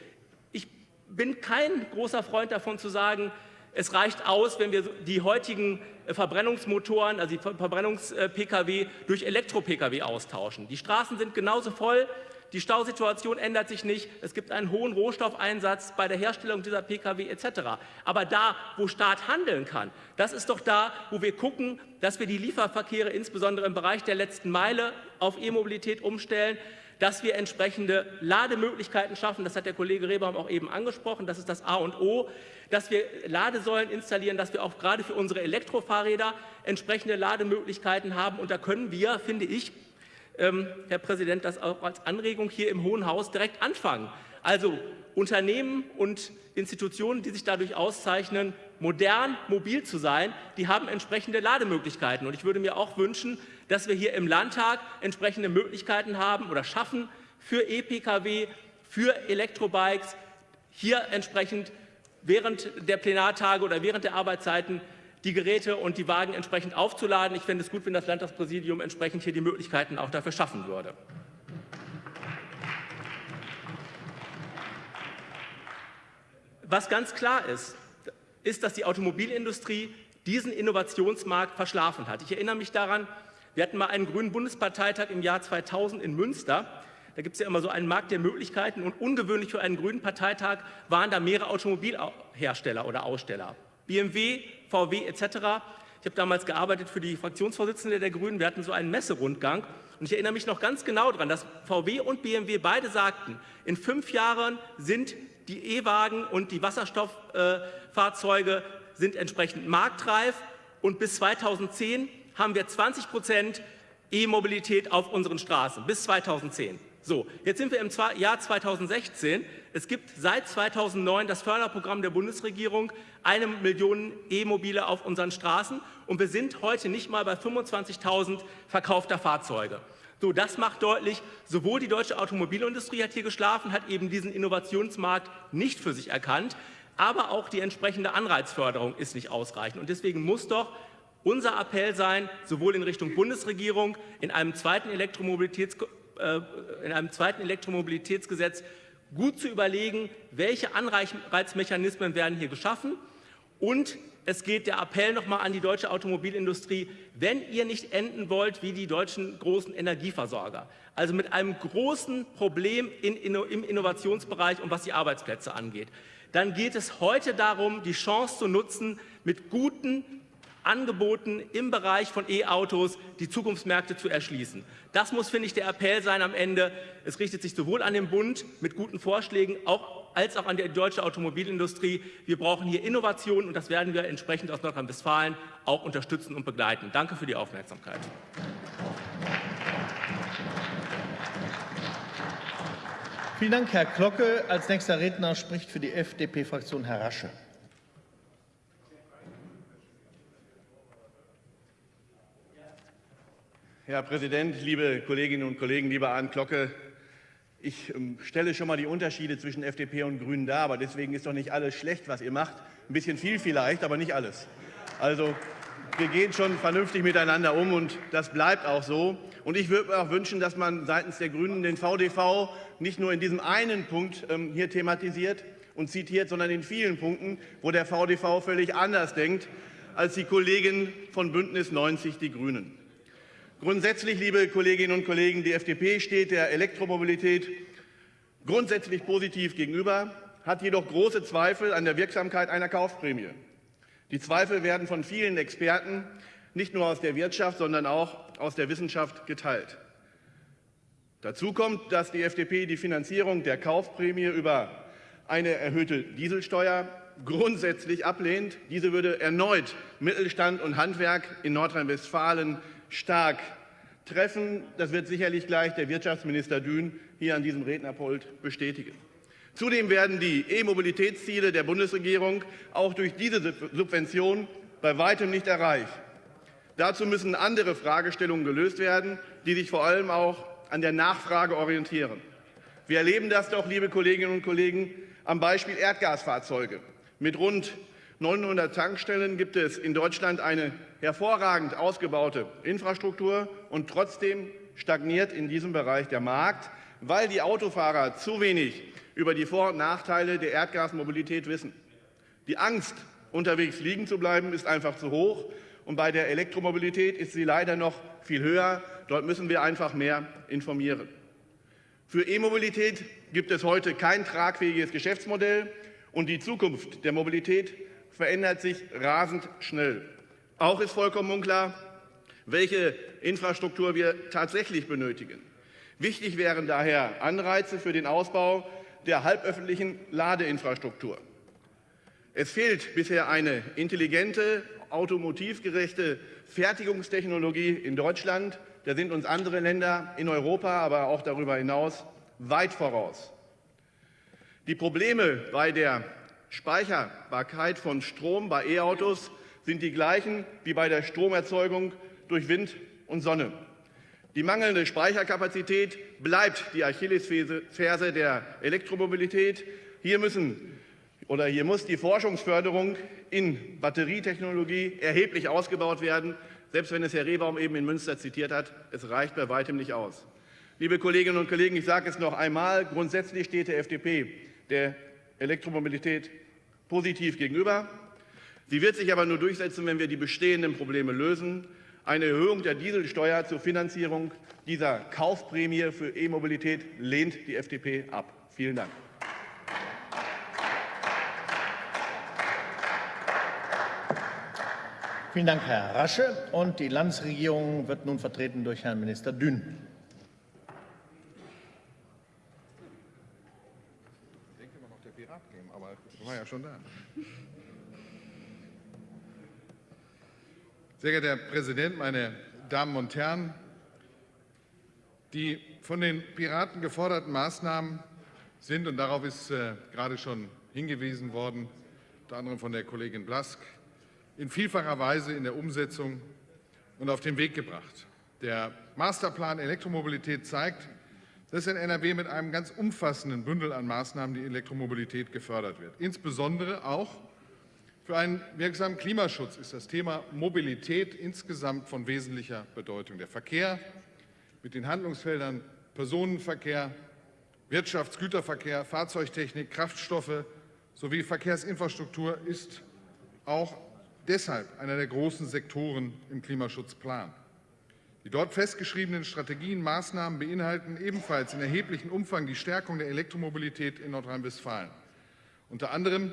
[SPEAKER 5] ich bin kein großer Freund davon zu sagen, es reicht aus, wenn wir die heutigen Verbrennungsmotoren, also die Verbrennungs-Pkw durch Elektro-Pkw austauschen. Die Straßen sind genauso voll, die Stausituation ändert sich nicht. Es gibt einen hohen Rohstoffeinsatz bei der Herstellung dieser Pkw etc. Aber da, wo Staat handeln kann, das ist doch da, wo wir gucken, dass wir die Lieferverkehre insbesondere im Bereich der letzten Meile auf E-Mobilität umstellen, dass wir entsprechende Lademöglichkeiten schaffen. Das hat der Kollege Rehbaum auch eben angesprochen. Das ist das A und O. Dass wir Ladesäulen installieren, dass wir auch gerade für unsere Elektrofahrräder entsprechende Lademöglichkeiten haben. Und da können wir, finde ich, Herr Präsident, das auch als Anregung hier im Hohen Haus direkt anfangen. Also Unternehmen und Institutionen, die sich dadurch auszeichnen, modern, mobil zu sein, die haben entsprechende Lademöglichkeiten. Und ich würde mir auch wünschen, dass wir hier im Landtag entsprechende Möglichkeiten haben oder schaffen für E-Pkw, für Elektrobikes, hier entsprechend während der Plenartage oder während der Arbeitszeiten die Geräte und die Wagen entsprechend aufzuladen. Ich fände es gut, wenn das Landtagspräsidium entsprechend hier die Möglichkeiten auch dafür schaffen würde. Was ganz klar ist, ist, dass die Automobilindustrie diesen Innovationsmarkt verschlafen hat. Ich erinnere mich daran, wir hatten mal einen grünen Bundesparteitag im Jahr 2000 in Münster. Da gibt es ja immer so einen Markt der Möglichkeiten und ungewöhnlich für einen grünen Parteitag waren da mehrere Automobilhersteller oder Aussteller. BMW, VW etc. Ich habe damals gearbeitet für die Fraktionsvorsitzende der Grünen. Wir hatten so einen Messerundgang. Und ich erinnere mich noch ganz genau daran, dass VW und BMW beide sagten, in fünf Jahren sind die E-Wagen und die Wasserstofffahrzeuge sind entsprechend marktreif. Und bis 2010 haben wir 20 Prozent E-Mobilität auf unseren Straßen. Bis 2010. So, jetzt sind wir im Jahr 2016. Es gibt seit 2009 das Förderprogramm der Bundesregierung, eine Million E-Mobile auf unseren Straßen. Und wir sind heute nicht mal bei 25.000 verkaufter Fahrzeuge. So, das macht deutlich, sowohl die deutsche Automobilindustrie hat hier geschlafen, hat eben diesen Innovationsmarkt nicht für sich erkannt, aber auch die entsprechende Anreizförderung ist nicht ausreichend. Und deswegen muss doch unser Appell sein, sowohl in Richtung Bundesregierung, in einem zweiten Elektromobilitäts in einem zweiten Elektromobilitätsgesetz gut zu überlegen, welche Anreizmechanismen werden hier geschaffen. Und es geht der Appell nochmal an die deutsche Automobilindustrie, wenn ihr nicht enden wollt wie die deutschen großen Energieversorger, also mit einem großen Problem in, in, im Innovationsbereich und was die Arbeitsplätze angeht, dann geht es heute darum, die Chance zu nutzen, mit guten Angeboten im Bereich von E-Autos die Zukunftsmärkte zu erschließen. Das muss, finde ich, der Appell sein am Ende. Es richtet sich sowohl an den Bund mit guten Vorschlägen auch, als auch an die deutsche Automobilindustrie. Wir brauchen hier Innovationen und das werden wir entsprechend aus Nordrhein-Westfalen auch unterstützen und begleiten. Danke für die Aufmerksamkeit.
[SPEAKER 1] Vielen Dank, Herr Glocke. Als nächster Redner spricht für die FDP-Fraktion Herr Rasche.
[SPEAKER 6] Herr Präsident, liebe Kolleginnen und Kollegen, lieber Arndt Glocke! Ich ähm, stelle schon mal die Unterschiede zwischen FDP und Grünen dar, aber deswegen ist doch nicht alles schlecht, was ihr macht. Ein bisschen viel vielleicht, aber nicht alles. Also wir gehen schon vernünftig miteinander um und das bleibt auch so. Und ich würde mir auch wünschen, dass man seitens der Grünen den VDV nicht nur in diesem einen Punkt ähm, hier thematisiert und zitiert, sondern in vielen Punkten, wo der VDV völlig anders denkt als die Kollegen von Bündnis 90 Die Grünen. Grundsätzlich, liebe Kolleginnen und Kollegen, die FDP steht der Elektromobilität grundsätzlich positiv gegenüber, hat jedoch große Zweifel an der Wirksamkeit einer Kaufprämie. Die Zweifel werden von vielen Experten nicht nur aus der Wirtschaft, sondern auch aus der Wissenschaft geteilt. Dazu kommt, dass die FDP die Finanzierung der Kaufprämie über eine erhöhte Dieselsteuer grundsätzlich ablehnt. Diese würde erneut Mittelstand und Handwerk in Nordrhein-Westfalen stark treffen. Das wird sicherlich gleich der Wirtschaftsminister Dün hier an diesem Rednerpult bestätigen. Zudem werden die E-Mobilitätsziele der Bundesregierung auch durch diese Subvention bei weitem nicht erreicht. Dazu müssen andere Fragestellungen gelöst werden, die sich vor allem auch an der Nachfrage orientieren. Wir erleben das doch, liebe Kolleginnen und Kollegen, am Beispiel Erdgasfahrzeuge. Mit rund 900 Tankstellen gibt es in Deutschland eine hervorragend ausgebaute Infrastruktur und trotzdem stagniert in diesem Bereich der Markt, weil die Autofahrer zu wenig über die Vor- und Nachteile der Erdgasmobilität wissen. Die Angst, unterwegs liegen zu bleiben, ist einfach zu hoch. Und bei der Elektromobilität ist sie leider noch viel höher. Dort müssen wir einfach mehr informieren. Für E-Mobilität gibt es heute kein tragfähiges Geschäftsmodell und die Zukunft der Mobilität verändert sich rasend schnell. Auch ist vollkommen unklar, welche Infrastruktur wir tatsächlich benötigen. Wichtig wären daher Anreize für den Ausbau der halböffentlichen Ladeinfrastruktur. Es fehlt bisher eine intelligente, automotivgerechte Fertigungstechnologie in Deutschland. Da sind uns andere Länder in Europa, aber auch darüber hinaus weit voraus. Die Probleme bei der Speicherbarkeit von Strom bei E-Autos sind die gleichen wie bei der Stromerzeugung durch Wind und Sonne. Die mangelnde Speicherkapazität bleibt die Achillesferse der Elektromobilität. Hier müssen oder hier muss die Forschungsförderung in Batterietechnologie erheblich ausgebaut werden. Selbst wenn es Herr Rehbaum eben in Münster zitiert hat, es reicht bei weitem nicht aus. Liebe Kolleginnen und Kollegen, ich sage es noch einmal, grundsätzlich steht der FDP der Elektromobilität positiv gegenüber. Sie wird sich aber nur durchsetzen, wenn wir die bestehenden Probleme lösen. Eine Erhöhung der Dieselsteuer zur Finanzierung dieser Kaufprämie für E-Mobilität lehnt die FDP ab. Vielen Dank.
[SPEAKER 1] Vielen Dank, Herr Rasche. Und die Landesregierung wird nun vertreten durch Herrn Minister Dünn.
[SPEAKER 7] Ich denke immer noch der Pirat geben, aber war ja schon da. Sehr geehrter Herr Präsident, meine Damen und Herren! Die von den Piraten geforderten Maßnahmen sind, und darauf ist äh, gerade schon hingewiesen worden, unter anderem von der Kollegin Blask, in vielfacher Weise in der Umsetzung und auf den Weg gebracht. Der Masterplan Elektromobilität zeigt, dass in NRW mit einem ganz umfassenden Bündel an Maßnahmen die Elektromobilität gefördert wird. Insbesondere auch für einen wirksamen Klimaschutz ist das Thema Mobilität insgesamt von wesentlicher Bedeutung. Der Verkehr mit den Handlungsfeldern Personenverkehr, Wirtschaftsgüterverkehr, Fahrzeugtechnik, Kraftstoffe sowie Verkehrsinfrastruktur ist auch deshalb einer der großen Sektoren im Klimaschutzplan. Die dort festgeschriebenen Strategien, Maßnahmen beinhalten ebenfalls in erheblichem Umfang die Stärkung der Elektromobilität in Nordrhein-Westfalen. Unter anderem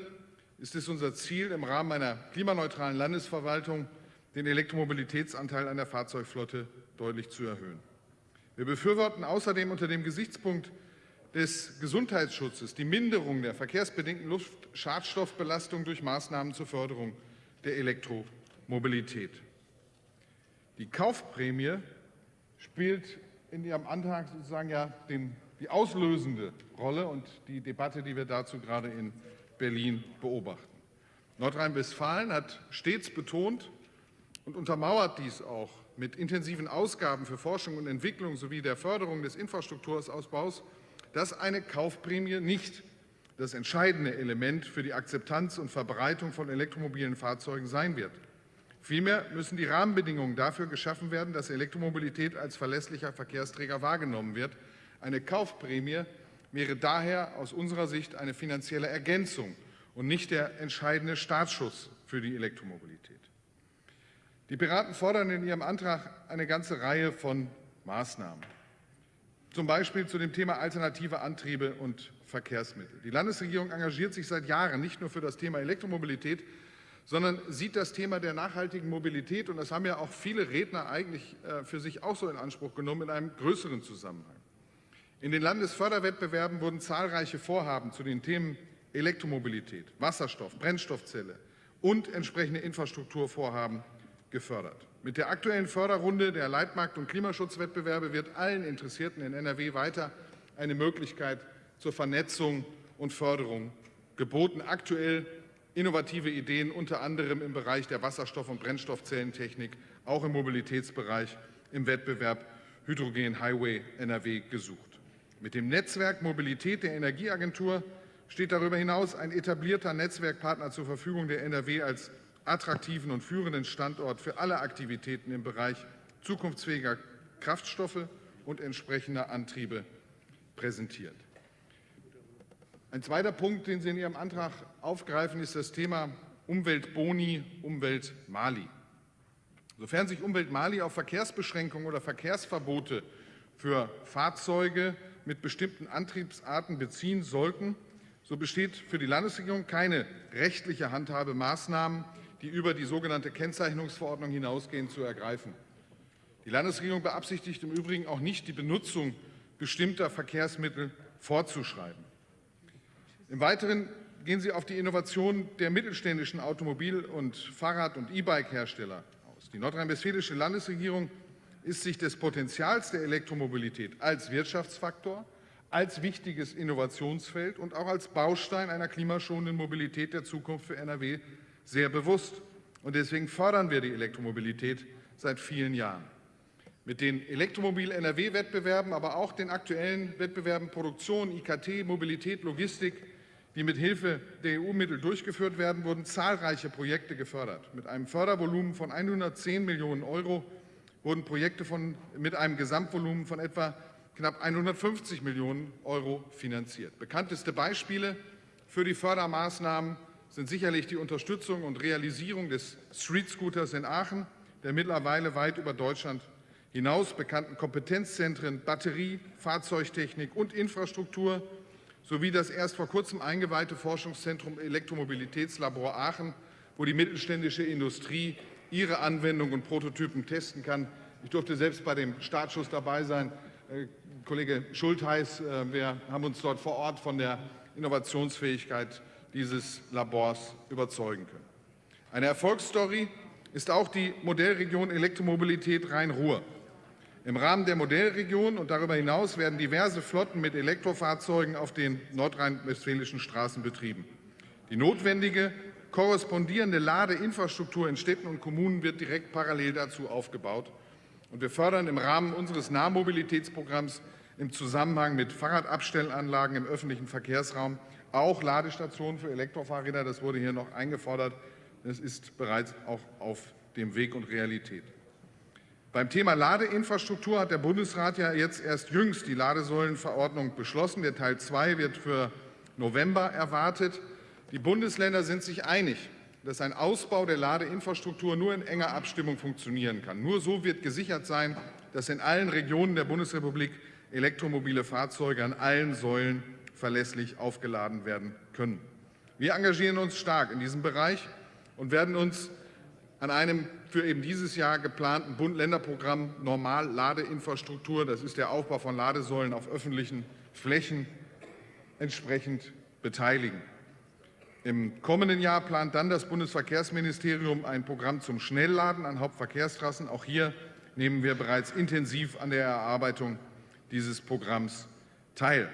[SPEAKER 7] ist es unser Ziel, im Rahmen einer klimaneutralen Landesverwaltung den Elektromobilitätsanteil an der Fahrzeugflotte deutlich zu erhöhen. Wir befürworten außerdem unter dem Gesichtspunkt des Gesundheitsschutzes die Minderung der verkehrsbedingten Luftschadstoffbelastung durch Maßnahmen zur Förderung der Elektromobilität. Die Kaufprämie spielt in Ihrem Antrag sozusagen ja den, die auslösende Rolle und die Debatte, die wir dazu gerade in Berlin beobachten. Nordrhein-Westfalen hat stets betont und untermauert dies auch mit intensiven Ausgaben für Forschung und Entwicklung sowie der Förderung des Infrastrukturausbaus, dass eine Kaufprämie nicht das entscheidende Element für die Akzeptanz und Verbreitung von elektromobilen Fahrzeugen sein wird. Vielmehr müssen die Rahmenbedingungen dafür geschaffen werden, dass Elektromobilität als verlässlicher Verkehrsträger wahrgenommen wird. Eine Kaufprämie wäre daher aus unserer Sicht eine finanzielle Ergänzung und nicht der entscheidende Startschuss für die Elektromobilität. Die Piraten fordern in ihrem Antrag eine ganze Reihe von Maßnahmen, zum Beispiel zu dem Thema alternative Antriebe und Verkehrsmittel. Die Landesregierung engagiert sich seit Jahren nicht nur für das Thema Elektromobilität, sondern sieht das Thema der nachhaltigen Mobilität, und das haben ja auch viele Redner eigentlich äh, für sich auch so in Anspruch genommen, in einem größeren Zusammenhang. In den Landesförderwettbewerben wurden zahlreiche Vorhaben zu den Themen Elektromobilität, Wasserstoff, Brennstoffzelle und entsprechende Infrastrukturvorhaben gefördert. Mit der aktuellen Förderrunde der Leitmarkt- und Klimaschutzwettbewerbe wird allen Interessierten in NRW weiter eine Möglichkeit zur Vernetzung und Förderung geboten. Aktuell innovative Ideen, unter anderem im Bereich der Wasserstoff- und Brennstoffzellentechnik, auch im Mobilitätsbereich im Wettbewerb Hydrogen Highway NRW gesucht. Mit dem Netzwerk Mobilität der Energieagentur steht darüber hinaus ein etablierter Netzwerkpartner zur Verfügung, der NRW als attraktiven und führenden Standort für alle Aktivitäten im Bereich zukunftsfähiger Kraftstoffe und entsprechender Antriebe präsentiert. Ein zweiter Punkt, den Sie in Ihrem Antrag aufgreifen, ist das Thema Umweltboni, Umweltmali. Sofern sich Umweltmali auf Verkehrsbeschränkungen oder Verkehrsverbote für Fahrzeuge mit bestimmten Antriebsarten beziehen sollten, so besteht für die Landesregierung keine rechtliche Handhabe, Maßnahmen, die über die sogenannte Kennzeichnungsverordnung hinausgehen, zu ergreifen. Die Landesregierung beabsichtigt im Übrigen auch nicht, die Benutzung bestimmter Verkehrsmittel vorzuschreiben. Im Weiteren gehen Sie auf die Innovation der mittelständischen Automobil- und Fahrrad- und E-Bike-Hersteller aus. Die nordrhein-westfälische Landesregierung ist sich des Potenzials der Elektromobilität als Wirtschaftsfaktor, als wichtiges Innovationsfeld und auch als Baustein einer klimaschonenden Mobilität der Zukunft für NRW sehr bewusst. Und deswegen fördern wir die Elektromobilität seit vielen Jahren. Mit den Elektromobil-NRW-Wettbewerben, aber auch den aktuellen Wettbewerben Produktion, IKT, Mobilität, Logistik, die mit Hilfe der EU-Mittel durchgeführt werden, wurden zahlreiche Projekte gefördert. Mit einem Fördervolumen von 110 Millionen Euro wurden Projekte von, mit einem Gesamtvolumen von etwa knapp 150 Millionen Euro finanziert. Bekannteste Beispiele für die Fördermaßnahmen sind sicherlich die Unterstützung und Realisierung des Street Scooters in Aachen, der mittlerweile weit über Deutschland hinaus bekannten Kompetenzzentren Batterie, Fahrzeugtechnik und Infrastruktur sowie das erst vor kurzem eingeweihte Forschungszentrum Elektromobilitätslabor Aachen, wo die mittelständische Industrie ihre Anwendungen und Prototypen testen kann. Ich durfte selbst bei dem Startschuss dabei sein. Äh, Kollege Schultheiß, äh, wir haben uns dort vor Ort von der Innovationsfähigkeit dieses Labors überzeugen können. Eine Erfolgsstory ist auch die Modellregion Elektromobilität Rhein-Ruhr. Im Rahmen der Modellregion und darüber hinaus werden diverse Flotten mit Elektrofahrzeugen auf den nordrhein-westfälischen Straßen betrieben. Die notwendige korrespondierende Ladeinfrastruktur in Städten und Kommunen wird direkt parallel dazu aufgebaut. Und wir fördern im Rahmen unseres Nahmobilitätsprogramms im Zusammenhang mit Fahrradabstellanlagen im öffentlichen Verkehrsraum auch Ladestationen für Elektrofahrräder. Das wurde hier noch eingefordert. Das ist bereits auch auf dem Weg und Realität. Beim Thema Ladeinfrastruktur hat der Bundesrat ja jetzt erst jüngst die Ladesäulenverordnung beschlossen. Der Teil 2 wird für November erwartet. Die Bundesländer sind sich einig, dass ein Ausbau der Ladeinfrastruktur nur in enger Abstimmung funktionieren kann. Nur so wird gesichert sein, dass in allen Regionen der Bundesrepublik elektromobile Fahrzeuge an allen Säulen verlässlich aufgeladen werden können. Wir engagieren uns stark in diesem Bereich und werden uns an einem für eben dieses Jahr geplanten Bund-Länder-Programm Normal-Ladeinfrastruktur, das ist der Aufbau von Ladesäulen auf öffentlichen Flächen, entsprechend beteiligen. Im kommenden Jahr plant dann das Bundesverkehrsministerium ein Programm zum Schnellladen an Hauptverkehrstrassen. Auch hier nehmen wir bereits intensiv an der Erarbeitung dieses Programms teil.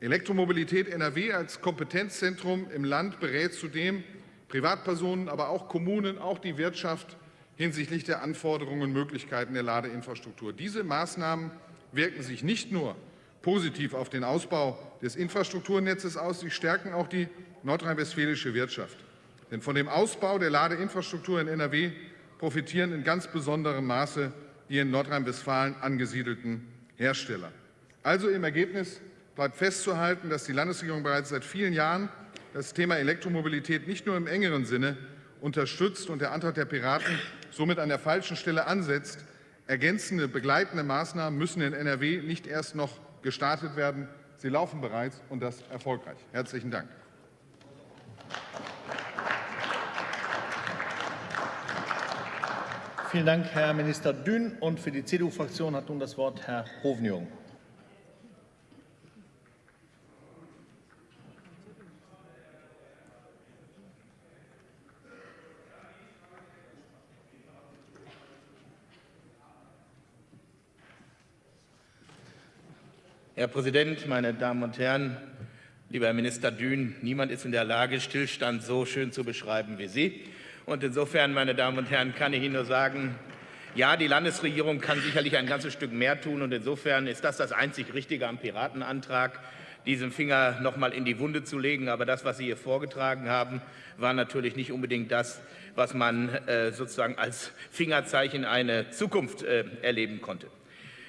[SPEAKER 7] Elektromobilität NRW als Kompetenzzentrum im Land berät zudem Privatpersonen, aber auch Kommunen, auch die Wirtschaft hinsichtlich der Anforderungen und Möglichkeiten der Ladeinfrastruktur. Diese Maßnahmen wirken sich nicht nur positiv auf den Ausbau des Infrastrukturnetzes aus, sie stärken auch die nordrhein-westfälische Wirtschaft. Denn von dem Ausbau der Ladeinfrastruktur in NRW profitieren in ganz besonderem Maße die in Nordrhein-Westfalen angesiedelten Hersteller. Also im Ergebnis bleibt festzuhalten, dass die Landesregierung bereits seit vielen Jahren das Thema Elektromobilität nicht nur im engeren Sinne unterstützt und der Antrag der Piraten somit an der falschen Stelle ansetzt. Ergänzende, begleitende Maßnahmen müssen in NRW nicht erst noch gestartet werden. Sie laufen bereits und das erfolgreich. Herzlichen Dank.
[SPEAKER 1] Vielen Dank, Herr Minister Dünn. Und für die CDU-Fraktion hat nun das Wort Herr Hovniung.
[SPEAKER 8] Herr Präsident, meine Damen und Herren, lieber Herr Minister Dün, niemand ist in der Lage, Stillstand so schön zu beschreiben wie Sie. Und insofern, meine Damen und Herren, kann ich Ihnen nur sagen, Ja, die Landesregierung kann sicherlich ein ganzes Stück mehr tun. Und insofern ist das das einzig Richtige am Piratenantrag, diesen Finger noch mal in die Wunde zu legen. Aber das, was Sie hier vorgetragen haben, war natürlich nicht unbedingt das, was man äh, sozusagen als Fingerzeichen eine Zukunft äh, erleben konnte.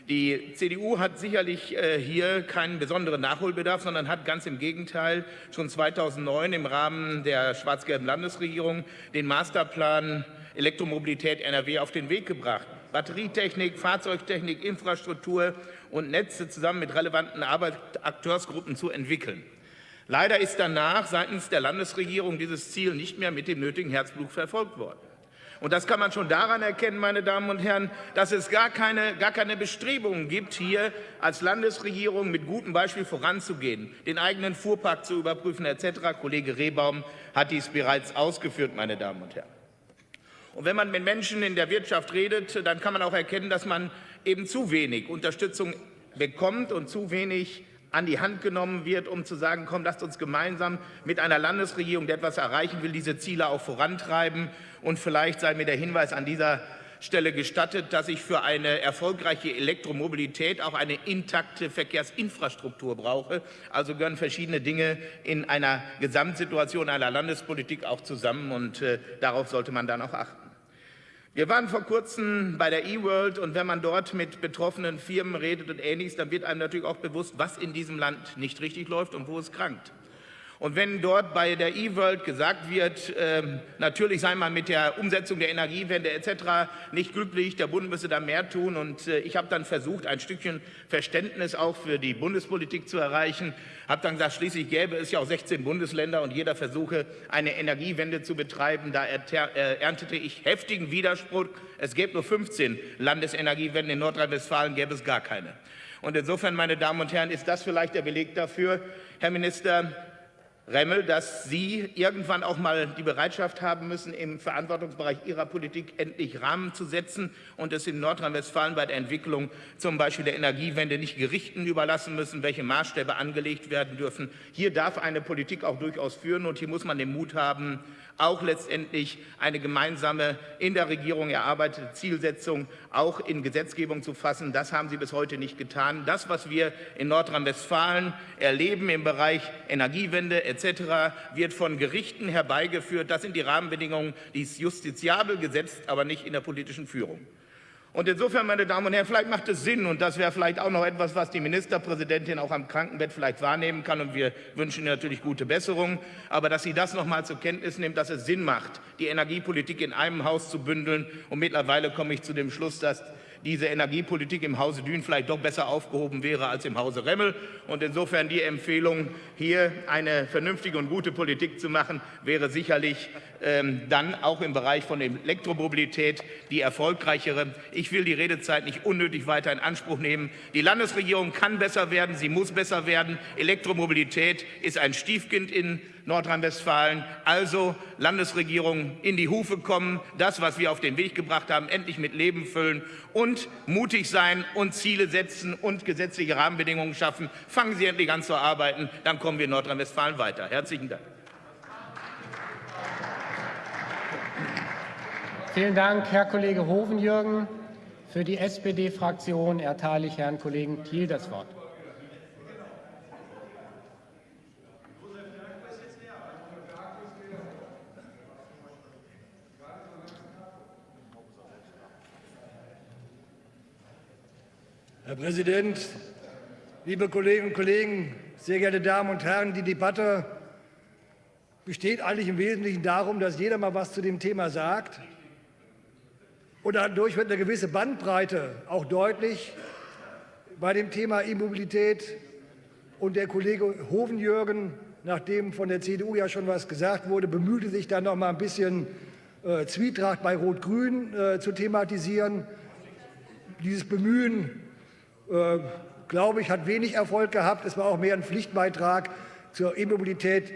[SPEAKER 8] Die CDU hat sicherlich äh, hier keinen besonderen Nachholbedarf, sondern hat ganz im Gegenteil schon 2009 im Rahmen der schwarz-gelben Landesregierung den Masterplan Elektromobilität NRW auf den Weg gebracht. Batterietechnik, Fahrzeugtechnik, Infrastruktur und Netze zusammen mit relevanten Akteursgruppen zu entwickeln. Leider ist danach seitens der Landesregierung dieses Ziel nicht mehr mit dem nötigen Herzblut verfolgt worden. Und das kann man schon daran erkennen, meine Damen und Herren, dass es gar keine, gar keine Bestrebungen gibt, hier als Landesregierung mit gutem Beispiel voranzugehen, den eigenen Fuhrpark zu überprüfen etc. Kollege Rehbaum hat dies bereits ausgeführt, meine Damen und Herren. Und wenn man mit Menschen in der Wirtschaft redet, dann kann man auch erkennen, dass man eben zu wenig Unterstützung bekommt und zu wenig an die Hand genommen wird, um zu sagen, komm, lasst uns gemeinsam mit einer Landesregierung, die etwas erreichen will, diese Ziele auch vorantreiben. Und vielleicht sei mir der Hinweis an dieser Stelle gestattet, dass ich für eine erfolgreiche Elektromobilität auch eine intakte Verkehrsinfrastruktur brauche. Also gehören verschiedene Dinge in einer Gesamtsituation einer Landespolitik auch zusammen und äh, darauf sollte man dann auch achten. Wir waren vor kurzem bei der eWorld und wenn man dort mit betroffenen Firmen redet und Ähnliches, dann wird einem natürlich auch bewusst, was in diesem Land nicht richtig läuft und wo es krankt. Und wenn dort bei der eWorld gesagt wird, äh, natürlich sei man mit der Umsetzung der Energiewende etc. nicht glücklich, der Bund müsse da mehr tun. Und äh, ich habe dann versucht, ein Stückchen Verständnis auch für die Bundespolitik zu erreichen, habe dann gesagt, schließlich gäbe es ja auch 16 Bundesländer und jeder versuche, eine Energiewende zu betreiben. Da äh, erntete ich heftigen Widerspruch. Es gäbe nur 15 Landesenergiewenden, in Nordrhein-Westfalen gäbe es gar keine. Und insofern, meine Damen und Herren, ist das vielleicht der Beleg dafür, Herr Minister, Remmel, dass Sie irgendwann auch mal die Bereitschaft haben müssen, im Verantwortungsbereich Ihrer Politik endlich Rahmen zu setzen und es in Nordrhein-Westfalen bei der Entwicklung zum Beispiel der Energiewende nicht Gerichten überlassen müssen, welche Maßstäbe angelegt werden dürfen. Hier darf eine Politik auch durchaus führen und hier muss man den Mut haben, auch letztendlich eine gemeinsame in der Regierung erarbeitete Zielsetzung auch in Gesetzgebung zu fassen. Das haben Sie bis heute nicht getan. Das, was wir in Nordrhein-Westfalen erleben im Bereich Energiewende etc., wird von Gerichten herbeigeführt. Das sind die Rahmenbedingungen, die ist justiziabel gesetzt, aber nicht in der politischen Führung. Und insofern, meine Damen und Herren, vielleicht macht es Sinn, und das wäre vielleicht auch noch etwas, was die Ministerpräsidentin auch am Krankenbett vielleicht wahrnehmen kann, und wir wünschen ihr natürlich gute Besserung, aber dass sie das noch mal zur Kenntnis nimmt, dass es Sinn macht, die Energiepolitik in einem Haus zu bündeln. Und mittlerweile komme ich zu dem Schluss, dass diese Energiepolitik im Hause Dün vielleicht doch besser aufgehoben wäre als im Hause Remmel. Und insofern die Empfehlung, hier eine vernünftige und gute Politik zu machen, wäre sicherlich dann auch im Bereich von Elektromobilität die erfolgreichere. Ich will die Redezeit nicht unnötig weiter in Anspruch nehmen. Die Landesregierung kann besser werden, sie muss besser werden. Elektromobilität ist ein Stiefkind in Nordrhein-Westfalen. Also Landesregierung in die Hufe kommen, das, was wir auf den Weg gebracht haben, endlich mit Leben füllen und mutig sein und Ziele setzen und gesetzliche Rahmenbedingungen schaffen. Fangen Sie endlich an zu arbeiten, dann kommen wir in Nordrhein-Westfalen weiter. Herzlichen Dank.
[SPEAKER 9] Vielen Dank, Herr Kollege Hovenjürgen. Für die SPD-Fraktion erteile ich Herrn Kollegen Thiel das Wort.
[SPEAKER 10] Herr Präsident, liebe Kolleginnen und Kollegen, sehr geehrte Damen und Herren! Die Debatte besteht eigentlich im Wesentlichen darum, dass jeder mal was zu dem Thema sagt. Und dadurch wird eine gewisse Bandbreite auch deutlich bei dem Thema E-Mobilität. Und der Kollege Hovenjürgen, nachdem von der CDU ja schon was gesagt wurde, bemühte sich dann noch mal ein bisschen äh, Zwietracht bei Rot-Grün äh, zu thematisieren. Dieses Bemühen äh, glaube ich, hat wenig Erfolg gehabt. Es war auch mehr ein Pflichtbeitrag zur E-Mobilität.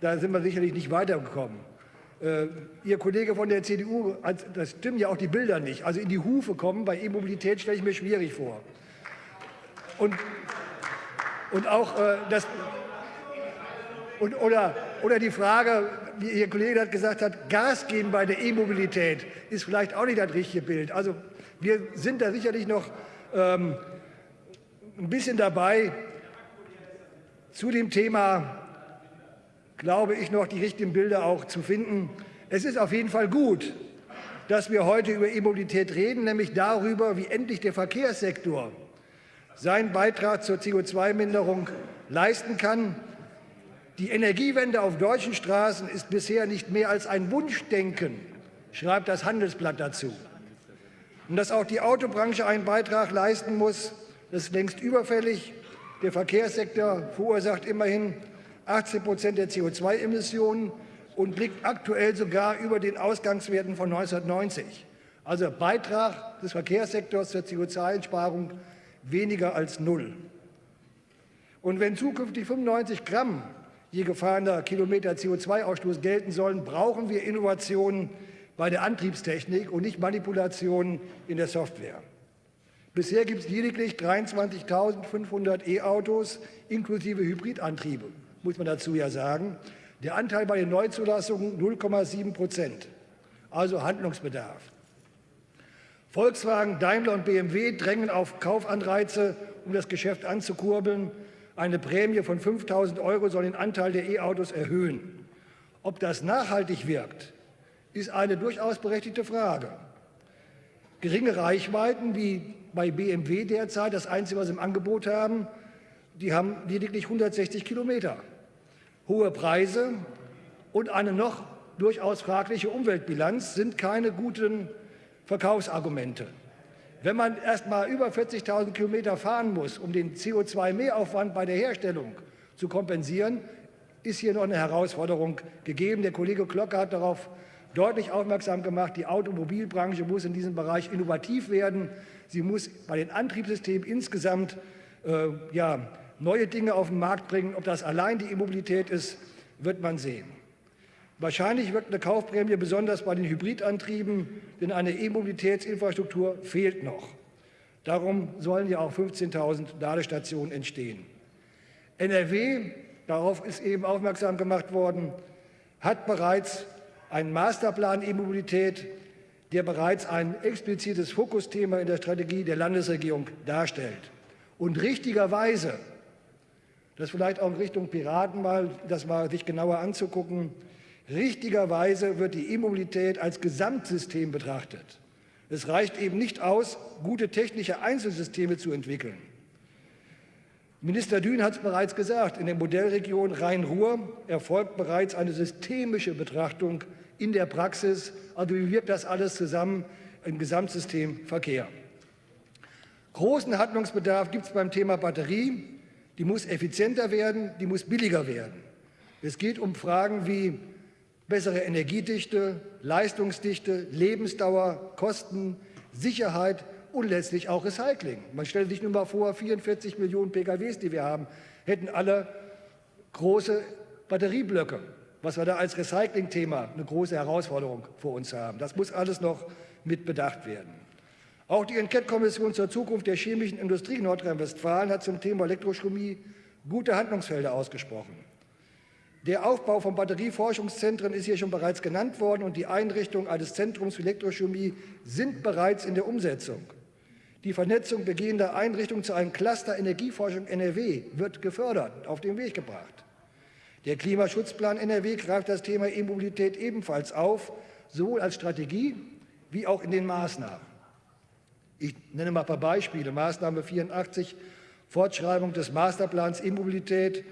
[SPEAKER 10] Da sind wir sicherlich nicht weitergekommen. Äh, Ihr Kollege von der CDU, das stimmen ja auch die Bilder nicht. Also in die Hufe kommen bei E-Mobilität stelle ich mir schwierig vor. Und, und auch äh, das und, oder oder die Frage, wie Ihr Kollege das gesagt hat, Gas geben bei der E-Mobilität ist vielleicht auch nicht das richtige Bild. Also wir sind da sicherlich noch ähm, ein bisschen dabei. Zu dem Thema glaube ich noch die richtigen Bilder auch zu finden. Es ist auf jeden Fall gut, dass wir heute über E-Mobilität reden, nämlich darüber, wie endlich der Verkehrssektor seinen Beitrag zur CO2-Minderung leisten kann. Die Energiewende auf deutschen Straßen ist bisher nicht mehr als ein Wunschdenken, schreibt das Handelsblatt dazu. Und dass auch die Autobranche einen Beitrag leisten muss, ist längst überfällig. Der Verkehrssektor verursacht immerhin 18 Prozent der CO2-Emissionen und liegt aktuell sogar über den Ausgangswerten von 1990. Also Beitrag des Verkehrssektors zur CO2-Einsparung weniger als null. Und wenn zukünftig 95 Gramm je gefahrener Kilometer CO2-Ausstoß gelten sollen, brauchen wir Innovationen bei der Antriebstechnik und nicht Manipulationen in der Software. Bisher gibt es lediglich 23.500 E-Autos inklusive Hybridantriebe, muss man dazu ja sagen. Der Anteil bei den Neuzulassungen 0,7 Prozent, also Handlungsbedarf. Volkswagen, Daimler und BMW drängen auf Kaufanreize, um das Geschäft anzukurbeln. Eine Prämie von 5.000 Euro soll den Anteil der E-Autos erhöhen. Ob das nachhaltig wirkt, ist eine durchaus berechtigte Frage. Geringe Reichweiten wie bei BMW derzeit, das Einzige, was sie im Angebot haben, die haben lediglich 160 Kilometer. Hohe Preise und eine noch durchaus fragliche Umweltbilanz sind keine guten Verkaufsargumente. Wenn man erst mal über 40.000 Kilometer fahren muss, um den CO2-Mehraufwand bei der Herstellung zu kompensieren, ist hier noch eine Herausforderung gegeben. Der Kollege Glocke hat darauf deutlich aufmerksam gemacht, die Automobilbranche muss in diesem Bereich innovativ werden. Sie muss bei den Antriebssystemen insgesamt äh, ja, neue Dinge auf den Markt bringen. Ob das allein die E-Mobilität ist, wird man sehen. Wahrscheinlich wirkt eine Kaufprämie besonders bei den Hybridantrieben, denn eine E-Mobilitätsinfrastruktur fehlt noch. Darum sollen ja auch 15.000 Ladestationen entstehen. NRW, darauf ist eben aufmerksam gemacht worden, hat bereits einen Masterplan E-Mobilität, der bereits ein explizites Fokusthema in der Strategie der Landesregierung darstellt. Und richtigerweise, das vielleicht auch in Richtung Piraten mal, das mal sich genauer anzugucken, richtigerweise wird die E-Mobilität als Gesamtsystem betrachtet. Es reicht eben nicht aus, gute technische Einzelsysteme zu entwickeln. Minister Dün hat es bereits gesagt, in der Modellregion Rhein-Ruhr erfolgt bereits eine systemische Betrachtung in der Praxis. Also wie wirkt das alles zusammen im Gesamtsystem Verkehr? Großen Handlungsbedarf gibt es beim Thema Batterie. Die muss effizienter werden, die muss billiger werden. Es geht um Fragen wie bessere Energiedichte, Leistungsdichte, Lebensdauer, Kosten, Sicherheit und letztlich auch Recycling. Man stellt sich nur mal vor, 44 Millionen PKWs, die wir haben, hätten alle große Batterieblöcke was wir da als Recycling-Thema eine große Herausforderung vor uns haben. Das muss alles noch mit bedacht werden. Auch die Enquete-Kommission zur Zukunft der chemischen Industrie in Nordrhein-Westfalen hat zum Thema Elektrochemie gute Handlungsfelder ausgesprochen. Der Aufbau von Batterieforschungszentren ist hier schon bereits genannt worden und die Einrichtung eines Zentrums für Elektrochemie sind bereits in der Umsetzung. Die Vernetzung begehender Einrichtungen zu einem Cluster Energieforschung NRW wird gefördert, auf den Weg gebracht. Der Klimaschutzplan NRW greift das Thema E-Mobilität ebenfalls auf, sowohl als Strategie wie auch in den Maßnahmen. Ich nenne mal ein paar Beispiele. Maßnahme 84, Fortschreibung des Masterplans E-Mobilität,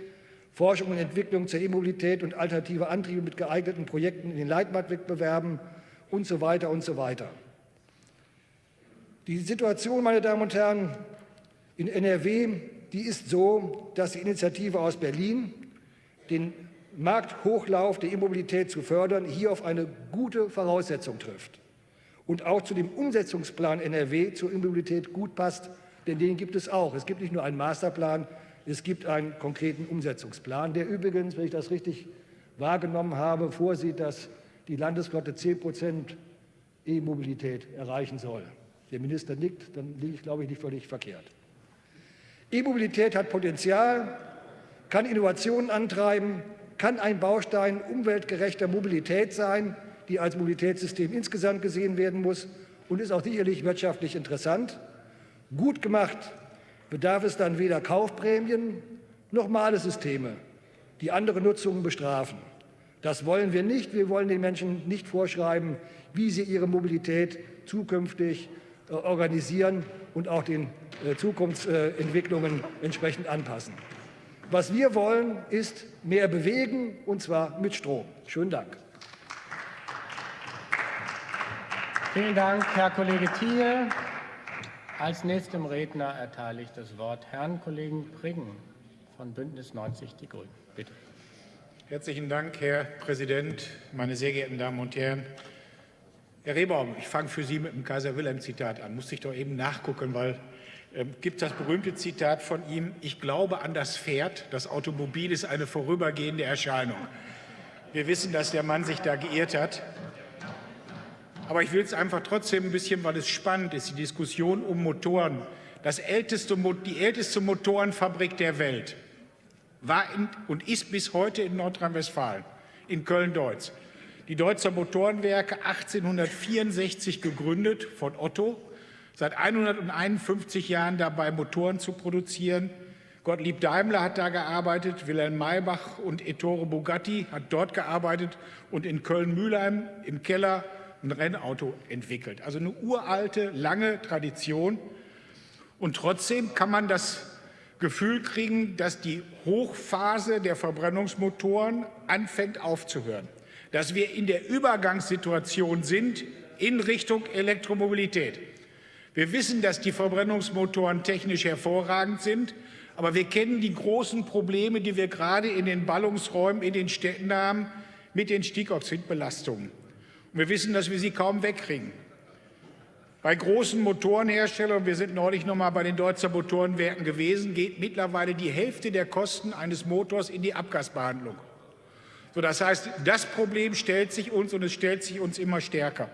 [SPEAKER 10] Forschung und Entwicklung zur E-Mobilität und alternative Antriebe mit geeigneten Projekten in den Leitmarktwettbewerben und so weiter und so weiter. Die Situation, meine Damen und Herren, in NRW, die ist so, dass die Initiative aus Berlin den Markthochlauf der E-Mobilität zu fördern, hier auf eine gute Voraussetzung trifft und auch zu dem Umsetzungsplan NRW zur E-Mobilität gut passt, denn den gibt es auch. Es gibt nicht nur einen Masterplan, es gibt einen konkreten Umsetzungsplan, der übrigens, wenn ich das richtig wahrgenommen habe, vorsieht, dass die Landesflotte 10 Prozent E-Mobilität erreichen soll. Der Minister nickt, dann liege ich, glaube ich, nicht völlig verkehrt. E-Mobilität hat Potenzial, kann Innovationen antreiben, kann ein Baustein umweltgerechter Mobilität sein, die als Mobilitätssystem insgesamt gesehen werden muss und ist auch sicherlich wirtschaftlich interessant. Gut gemacht bedarf es dann weder Kaufprämien noch Malesysteme, die andere Nutzungen bestrafen. Das wollen wir nicht. Wir wollen den Menschen nicht vorschreiben, wie sie ihre Mobilität zukünftig äh, organisieren und auch den äh, Zukunftsentwicklungen entsprechend anpassen. Was wir wollen, ist mehr bewegen, und zwar mit Strom. Schönen Dank.
[SPEAKER 9] Vielen Dank, Herr Kollege Thiel. Als nächstem Redner erteile ich das Wort Herrn Kollegen Priggen von Bündnis 90 Die Grünen. Bitte.
[SPEAKER 11] Herzlichen Dank, Herr Präsident, meine sehr geehrten Damen und Herren. Herr Rehbaum, ich fange für Sie mit dem Kaiser-Wilhelm-Zitat an. Musste ich doch eben nachgucken, weil äh, gibt das berühmte Zitat von ihm, ich glaube an das Pferd, das Automobil ist eine vorübergehende Erscheinung. Wir wissen, dass der Mann sich da geirrt hat. Aber ich will es einfach trotzdem ein bisschen, weil es spannend ist, die Diskussion um Motoren. Das älteste, die älteste Motorenfabrik der Welt war in, und ist bis heute in Nordrhein-Westfalen, in Köln-Deutz. Die Deutzer Motorenwerke 1864 gegründet von Otto, seit 151 Jahren dabei, Motoren zu produzieren. Gottlieb Daimler hat da gearbeitet, Wilhelm Maybach und Ettore Bugatti hat dort gearbeitet und in Köln-Mülheim im Keller ein Rennauto entwickelt. Also eine uralte, lange Tradition. Und trotzdem kann man das Gefühl kriegen, dass die Hochphase der Verbrennungsmotoren anfängt aufzuhören dass wir in der Übergangssituation sind in Richtung Elektromobilität. Wir wissen, dass die Verbrennungsmotoren technisch hervorragend sind, aber wir kennen die großen Probleme, die wir gerade in den Ballungsräumen in den Städten haben mit den Stickoxidbelastungen. Wir wissen, dass wir sie kaum wegkriegen. Bei großen Motorenherstellern, wir sind neulich noch mal bei den Deutzer Motorenwerken gewesen, geht mittlerweile die Hälfte der Kosten eines Motors in die Abgasbehandlung. So, das heißt, das Problem stellt sich uns und es stellt sich uns immer stärker.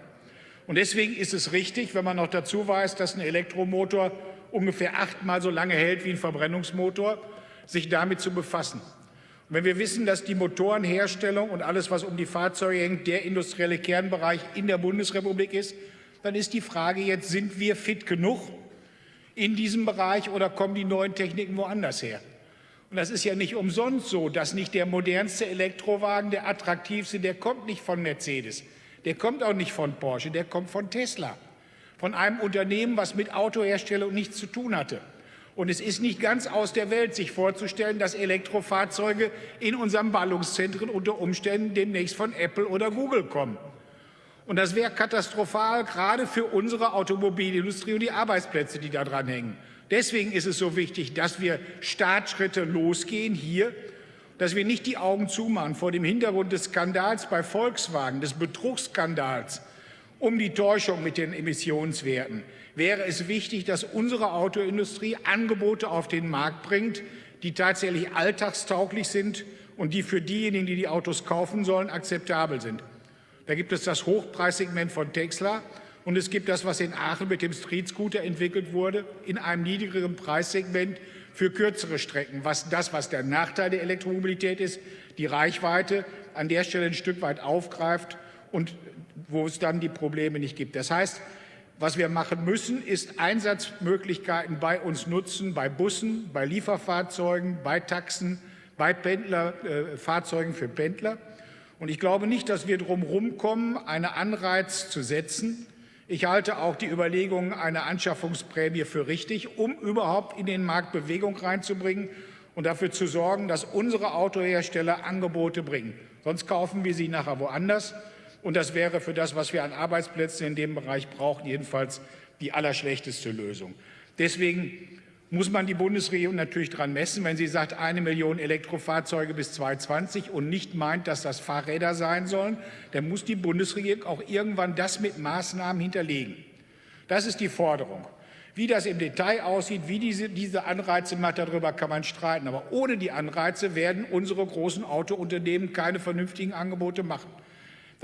[SPEAKER 11] Und deswegen ist es richtig, wenn man noch dazu weiß, dass ein Elektromotor ungefähr achtmal so lange hält wie ein Verbrennungsmotor, sich damit zu befassen. Wenn wir wissen, dass die Motorenherstellung und alles, was um die Fahrzeuge hängt, der industrielle Kernbereich in der Bundesrepublik ist, dann ist die Frage jetzt, sind wir fit genug in diesem Bereich oder kommen die neuen Techniken woanders her? Und das ist ja nicht umsonst so, dass nicht der modernste Elektrowagen, der attraktivste, der kommt nicht von Mercedes, der kommt auch nicht von Porsche, der kommt von Tesla, von einem Unternehmen, was mit Autoherstellung nichts zu tun hatte. Und es ist nicht ganz aus der Welt, sich vorzustellen, dass Elektrofahrzeuge in unseren Ballungszentren unter Umständen demnächst von Apple oder Google kommen. Und das wäre katastrophal, gerade für unsere Automobilindustrie und die Arbeitsplätze, die da dran hängen. Deswegen ist es so wichtig, dass wir Startschritte losgehen hier, dass wir nicht die Augen zumachen vor dem Hintergrund des Skandals bei Volkswagen, des Betrugsskandals um die Täuschung mit den Emissionswerten. Wäre es wichtig, dass unsere Autoindustrie Angebote auf den Markt bringt, die tatsächlich alltagstauglich sind und die für diejenigen, die die Autos kaufen sollen, akzeptabel sind. Da gibt es das Hochpreissegment von Tesla, und es gibt das, was in Aachen mit dem Street Scooter entwickelt wurde, in einem niedrigeren Preissegment für kürzere Strecken. Was das, was der Nachteil der Elektromobilität ist, die Reichweite an der Stelle ein Stück weit aufgreift und wo es dann die Probleme nicht gibt. Das heißt, was wir machen müssen, ist Einsatzmöglichkeiten bei uns nutzen, bei Bussen, bei Lieferfahrzeugen, bei Taxen, bei Pendler, äh, Fahrzeugen für Pendler. Und ich glaube nicht, dass wir drum kommen, einen Anreiz zu setzen, ich halte auch die Überlegungen einer Anschaffungsprämie für richtig, um überhaupt in den Markt Bewegung reinzubringen und dafür zu sorgen, dass unsere Autohersteller Angebote bringen. Sonst kaufen wir sie nachher woanders. Und das wäre für das, was wir an Arbeitsplätzen in dem Bereich brauchen, jedenfalls die allerschlechteste Lösung. Deswegen muss man die Bundesregierung natürlich daran messen, wenn sie sagt, eine Million Elektrofahrzeuge bis 2020 und nicht meint, dass das Fahrräder sein sollen, dann muss die Bundesregierung auch irgendwann das mit Maßnahmen hinterlegen. Das ist die Forderung. Wie das im Detail aussieht, wie diese, diese Anreize macht, darüber kann man streiten. Aber ohne die Anreize werden unsere großen Autounternehmen keine vernünftigen Angebote machen.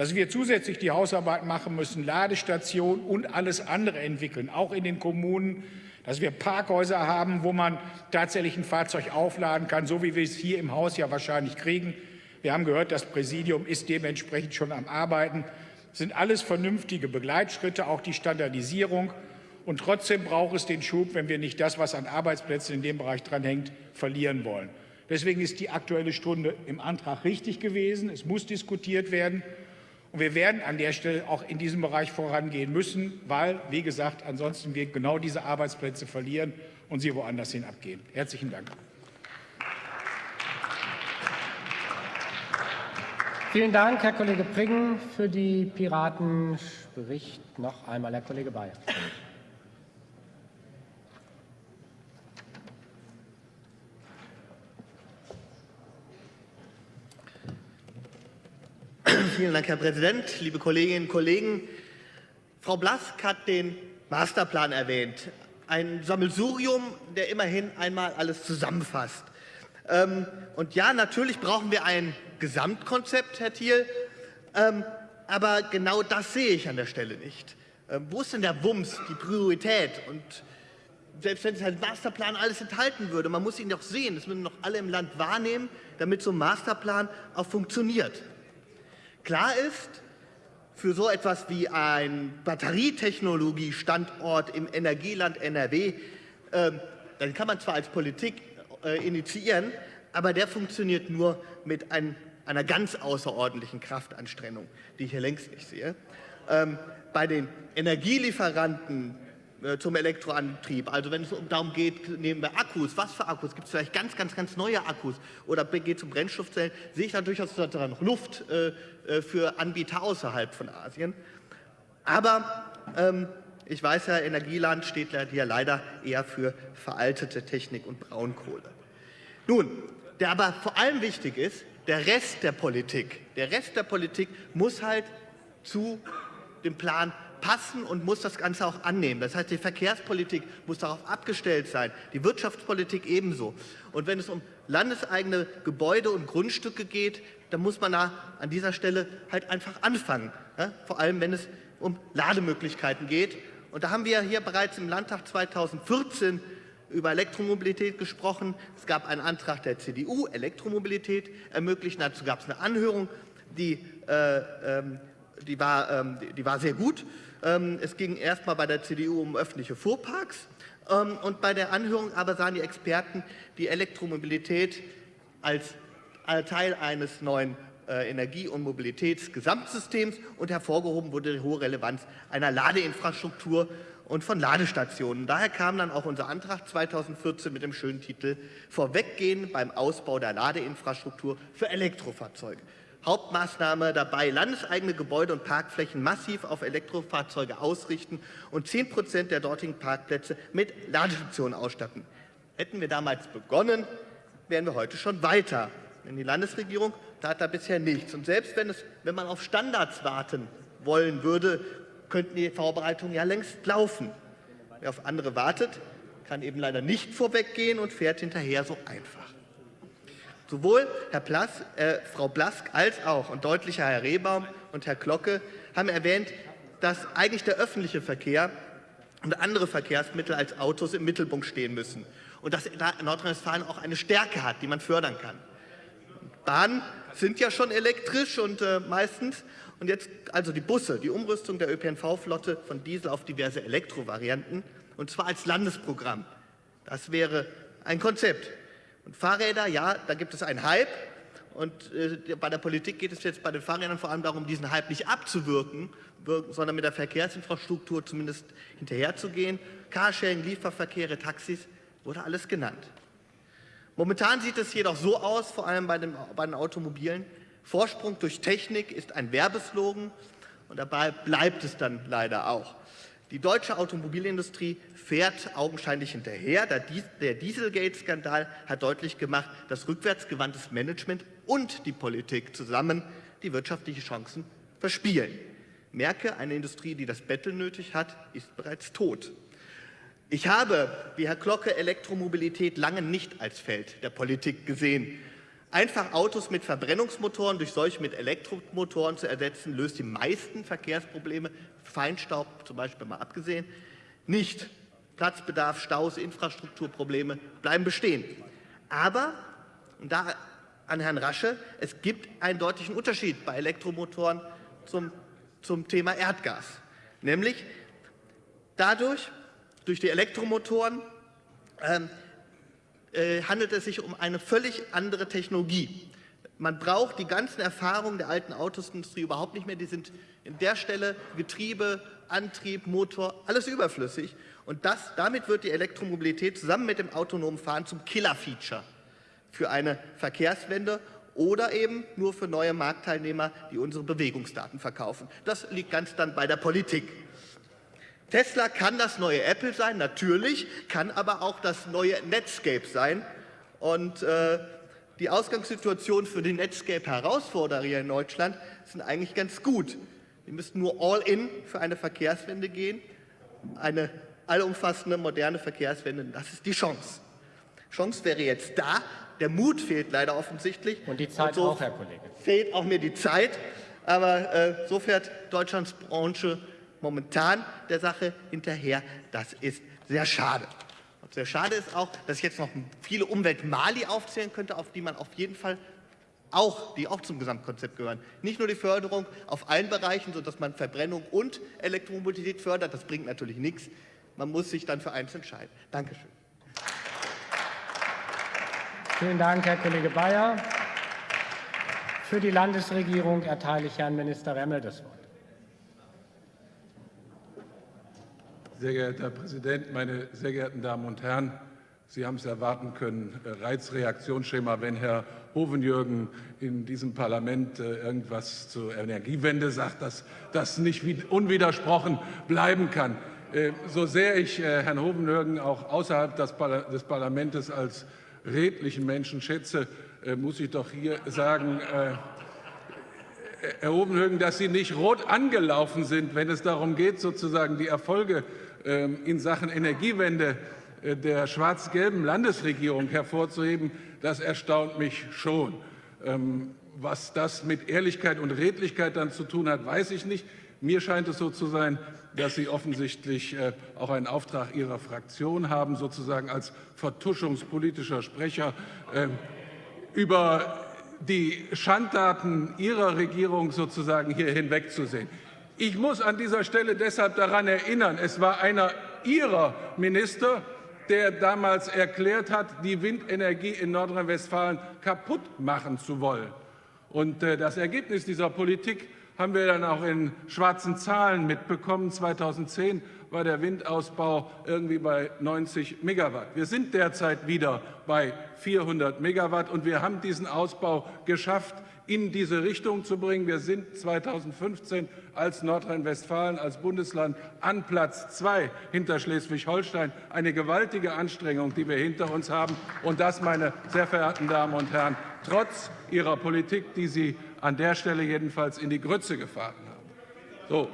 [SPEAKER 11] Dass wir zusätzlich die Hausarbeit machen müssen, Ladestationen und alles andere entwickeln, auch in den Kommunen, dass wir Parkhäuser haben, wo man tatsächlich ein Fahrzeug aufladen kann, so wie wir es hier im Haus ja wahrscheinlich kriegen. Wir haben gehört, das Präsidium ist dementsprechend schon am Arbeiten. Das sind alles vernünftige Begleitschritte, auch die Standardisierung. Und trotzdem braucht es den Schub, wenn wir nicht das, was an Arbeitsplätzen in dem Bereich dranhängt, verlieren wollen. Deswegen ist die Aktuelle Stunde im Antrag richtig gewesen. Es muss diskutiert werden. Und wir werden an der Stelle auch in diesem Bereich vorangehen müssen, weil, wie gesagt, ansonsten wir genau diese Arbeitsplätze verlieren und sie woanders hin abgehen. Herzlichen Dank.
[SPEAKER 9] Vielen Dank, Herr Kollege Priggen. Für die Piraten spricht noch einmal Herr Kollege Bayer.
[SPEAKER 2] Vielen Dank, Herr Präsident, liebe Kolleginnen und Kollegen. Frau Blask hat den Masterplan erwähnt. Ein Sammelsurium, der immerhin einmal alles zusammenfasst. Ähm, und ja, natürlich brauchen wir ein Gesamtkonzept, Herr Thiel, ähm, aber genau das sehe ich an der Stelle nicht. Ähm, wo ist denn der Wumms, die Priorität? Und selbst wenn es halt Masterplan alles enthalten würde, man muss ihn doch sehen, das müssen doch alle im Land wahrnehmen, damit so ein Masterplan auch funktioniert. Klar ist, für so etwas wie ein Batterietechnologie-Standort im Energieland NRW, äh, dann kann man zwar als Politik äh, initiieren, aber der funktioniert nur mit ein, einer ganz außerordentlichen Kraftanstrengung, die ich hier längst nicht sehe. Ähm, bei den Energielieferanten zum Elektroantrieb. Also wenn es darum geht, nehmen wir Akkus, was für Akkus, gibt es vielleicht ganz, ganz, ganz neue Akkus oder geht um Brennstoffzellen, sehe ich da durchaus noch Luft äh, äh, für Anbieter außerhalb von Asien. Aber ähm, ich weiß ja, Energieland steht hier leider eher für veraltete Technik und Braunkohle. Nun, der aber vor allem wichtig ist, der Rest der Politik. Der Rest der Politik muss halt zu dem Plan passen und muss das Ganze auch annehmen. Das heißt, die Verkehrspolitik muss darauf abgestellt sein, die Wirtschaftspolitik ebenso. Und wenn es um landeseigene Gebäude und Grundstücke geht, dann muss man da an dieser Stelle halt einfach anfangen. Ja? Vor allem, wenn es um Lademöglichkeiten geht. Und da haben wir hier bereits im Landtag 2014 über Elektromobilität gesprochen. Es gab einen Antrag der CDU, Elektromobilität ermöglichen. Dazu gab es eine Anhörung, die, äh, ähm, die, war, ähm, die war sehr gut. Ähm, es ging erstmal bei der CDU um öffentliche Fuhrparks ähm, und bei der Anhörung aber sahen die Experten die Elektromobilität als Teil eines neuen äh, Energie- und Mobilitätsgesamtsystems und hervorgehoben wurde die hohe Relevanz einer Ladeinfrastruktur und von Ladestationen. Daher kam dann auch unser Antrag 2014 mit dem schönen Titel Vorweggehen beim Ausbau der Ladeinfrastruktur für Elektrofahrzeuge. Hauptmaßnahme dabei, landeseigene Gebäude und Parkflächen massiv auf Elektrofahrzeuge ausrichten und 10 Prozent der dortigen Parkplätze mit Ladestationen ausstatten. Hätten wir damals begonnen, wären wir heute schon weiter. Denn die Landesregierung tat da bisher nichts. Und selbst wenn, es, wenn man auf Standards warten wollen würde, könnten die Vorbereitungen ja längst laufen. Wer auf andere wartet, kann eben leider nicht vorweggehen und fährt hinterher so einfach. Sowohl Herr Plass, äh, Frau Blask als auch und deutlicher Herr Rehbaum und Herr Glocke haben erwähnt, dass eigentlich der öffentliche Verkehr und andere Verkehrsmittel als Autos im Mittelpunkt stehen müssen und dass Nordrhein-Westfalen auch eine Stärke hat, die man fördern kann. Bahnen sind ja schon elektrisch und äh, meistens und jetzt also die Busse, die Umrüstung der ÖPNV-Flotte von Diesel auf diverse Elektrovarianten und zwar als Landesprogramm. Das wäre ein Konzept. Und Fahrräder, ja, da gibt es einen Hype. Und äh, bei der Politik geht es jetzt bei den Fahrrädern vor allem darum, diesen Hype nicht abzuwirken, sondern mit der Verkehrsinfrastruktur zumindest hinterherzugehen. Carsharing, Lieferverkehre, Taxis, wurde alles genannt. Momentan sieht es jedoch so aus, vor allem bei den, bei den Automobilen, Vorsprung durch Technik ist ein Werbeslogan und dabei bleibt es dann leider auch. Die deutsche Automobilindustrie fährt augenscheinlich hinterher. Der Dieselgate-Skandal hat deutlich gemacht, dass rückwärtsgewandtes Management und die Politik zusammen die wirtschaftlichen Chancen verspielen. Merke, eine Industrie, die das Betteln nötig hat, ist bereits tot. Ich habe, wie Herr Glocke, Elektromobilität lange nicht als Feld der Politik gesehen. Einfach Autos mit Verbrennungsmotoren durch solche mit Elektromotoren zu ersetzen, löst die meisten Verkehrsprobleme, Feinstaub zum Beispiel mal abgesehen, nicht. Platzbedarf, Staus, Infrastrukturprobleme bleiben bestehen. Aber, und da an Herrn Rasche. Es gibt einen deutlichen Unterschied bei Elektromotoren zum, zum Thema Erdgas. Nämlich dadurch, durch die Elektromotoren, ähm, äh, handelt es sich um eine völlig andere Technologie. Man braucht die ganzen Erfahrungen der alten Autosindustrie überhaupt nicht mehr. Die sind in der Stelle Getriebe, Antrieb, Motor, alles überflüssig. Und das, damit wird die Elektromobilität zusammen mit dem autonomen Fahren zum Killer-Feature für eine Verkehrswende oder eben nur für neue Marktteilnehmer, die unsere Bewegungsdaten verkaufen. Das liegt ganz dann bei der Politik. Tesla kann das neue Apple sein, natürlich, kann aber auch das neue Netscape sein. Und äh, die Ausgangssituation für die Netscape-Herausforderer hier in Deutschland sind eigentlich ganz gut. Wir müssten nur all in für eine Verkehrswende gehen, eine allumfassende, moderne Verkehrswende. Das ist die Chance. Chance wäre jetzt da. Der Mut fehlt leider offensichtlich.
[SPEAKER 9] Und die Zeit
[SPEAKER 2] Und so
[SPEAKER 9] auch, Herr Kollege.
[SPEAKER 2] Fehlt auch mir die Zeit. Aber äh, so fährt Deutschlands Branche momentan der Sache hinterher. Das ist sehr schade. Und sehr schade ist auch, dass ich jetzt noch viele Umweltmali aufzählen könnte, auf die man auf jeden Fall auch, die auch zum Gesamtkonzept gehören. Nicht nur die Förderung auf allen Bereichen, sodass man Verbrennung und Elektromobilität fördert, das bringt natürlich nichts. Man muss sich dann für eins entscheiden. Dankeschön.
[SPEAKER 9] Vielen Dank, Herr Kollege Bayer. Für die Landesregierung erteile ich Herrn Minister Remmel das Wort.
[SPEAKER 12] Sehr geehrter Herr Präsident, meine sehr geehrten Damen und Herren! Sie haben es erwarten können, äh, Reizreaktionsschema, wenn Herr Hovenjürgen in diesem Parlament äh, irgendwas zur Energiewende sagt, dass das nicht unwidersprochen bleiben kann. Äh, so sehr ich Herrn Hovenjürgen auch außerhalb des Parlaments als redlichen Menschen schätze, muss ich doch hier sagen, Herr Hovenjürgen, dass Sie nicht rot angelaufen sind, wenn es darum geht, sozusagen die Erfolge ähm, in Sachen Energiewende äh, der schwarz-gelben Landesregierung hervorzuheben, das erstaunt mich schon. Ähm, was das mit Ehrlichkeit und Redlichkeit dann zu tun hat, weiß ich nicht. Mir scheint es so zu sein, dass Sie offensichtlich äh, auch einen Auftrag Ihrer Fraktion haben, sozusagen als vertuschungspolitischer Sprecher ähm, über die Schandtaten Ihrer Regierung sozusagen hier hinwegzusehen. Ich muss an dieser Stelle deshalb daran erinnern, es war einer Ihrer Minister, der damals erklärt hat, die Windenergie in Nordrhein-Westfalen kaputt machen zu wollen. Und äh, das Ergebnis dieser Politik haben wir dann auch in schwarzen Zahlen mitbekommen. 2010 war der Windausbau irgendwie bei 90 Megawatt. Wir sind derzeit wieder bei 400 Megawatt und wir haben diesen Ausbau geschafft, in diese Richtung zu bringen. Wir sind 2015 als Nordrhein-Westfalen, als Bundesland an Platz zwei hinter Schleswig-Holstein. Eine gewaltige Anstrengung, die wir hinter uns haben. Und das, meine sehr verehrten Damen und Herren, trotz Ihrer Politik, die Sie an der Stelle jedenfalls in die Grütze gefahren haben. So.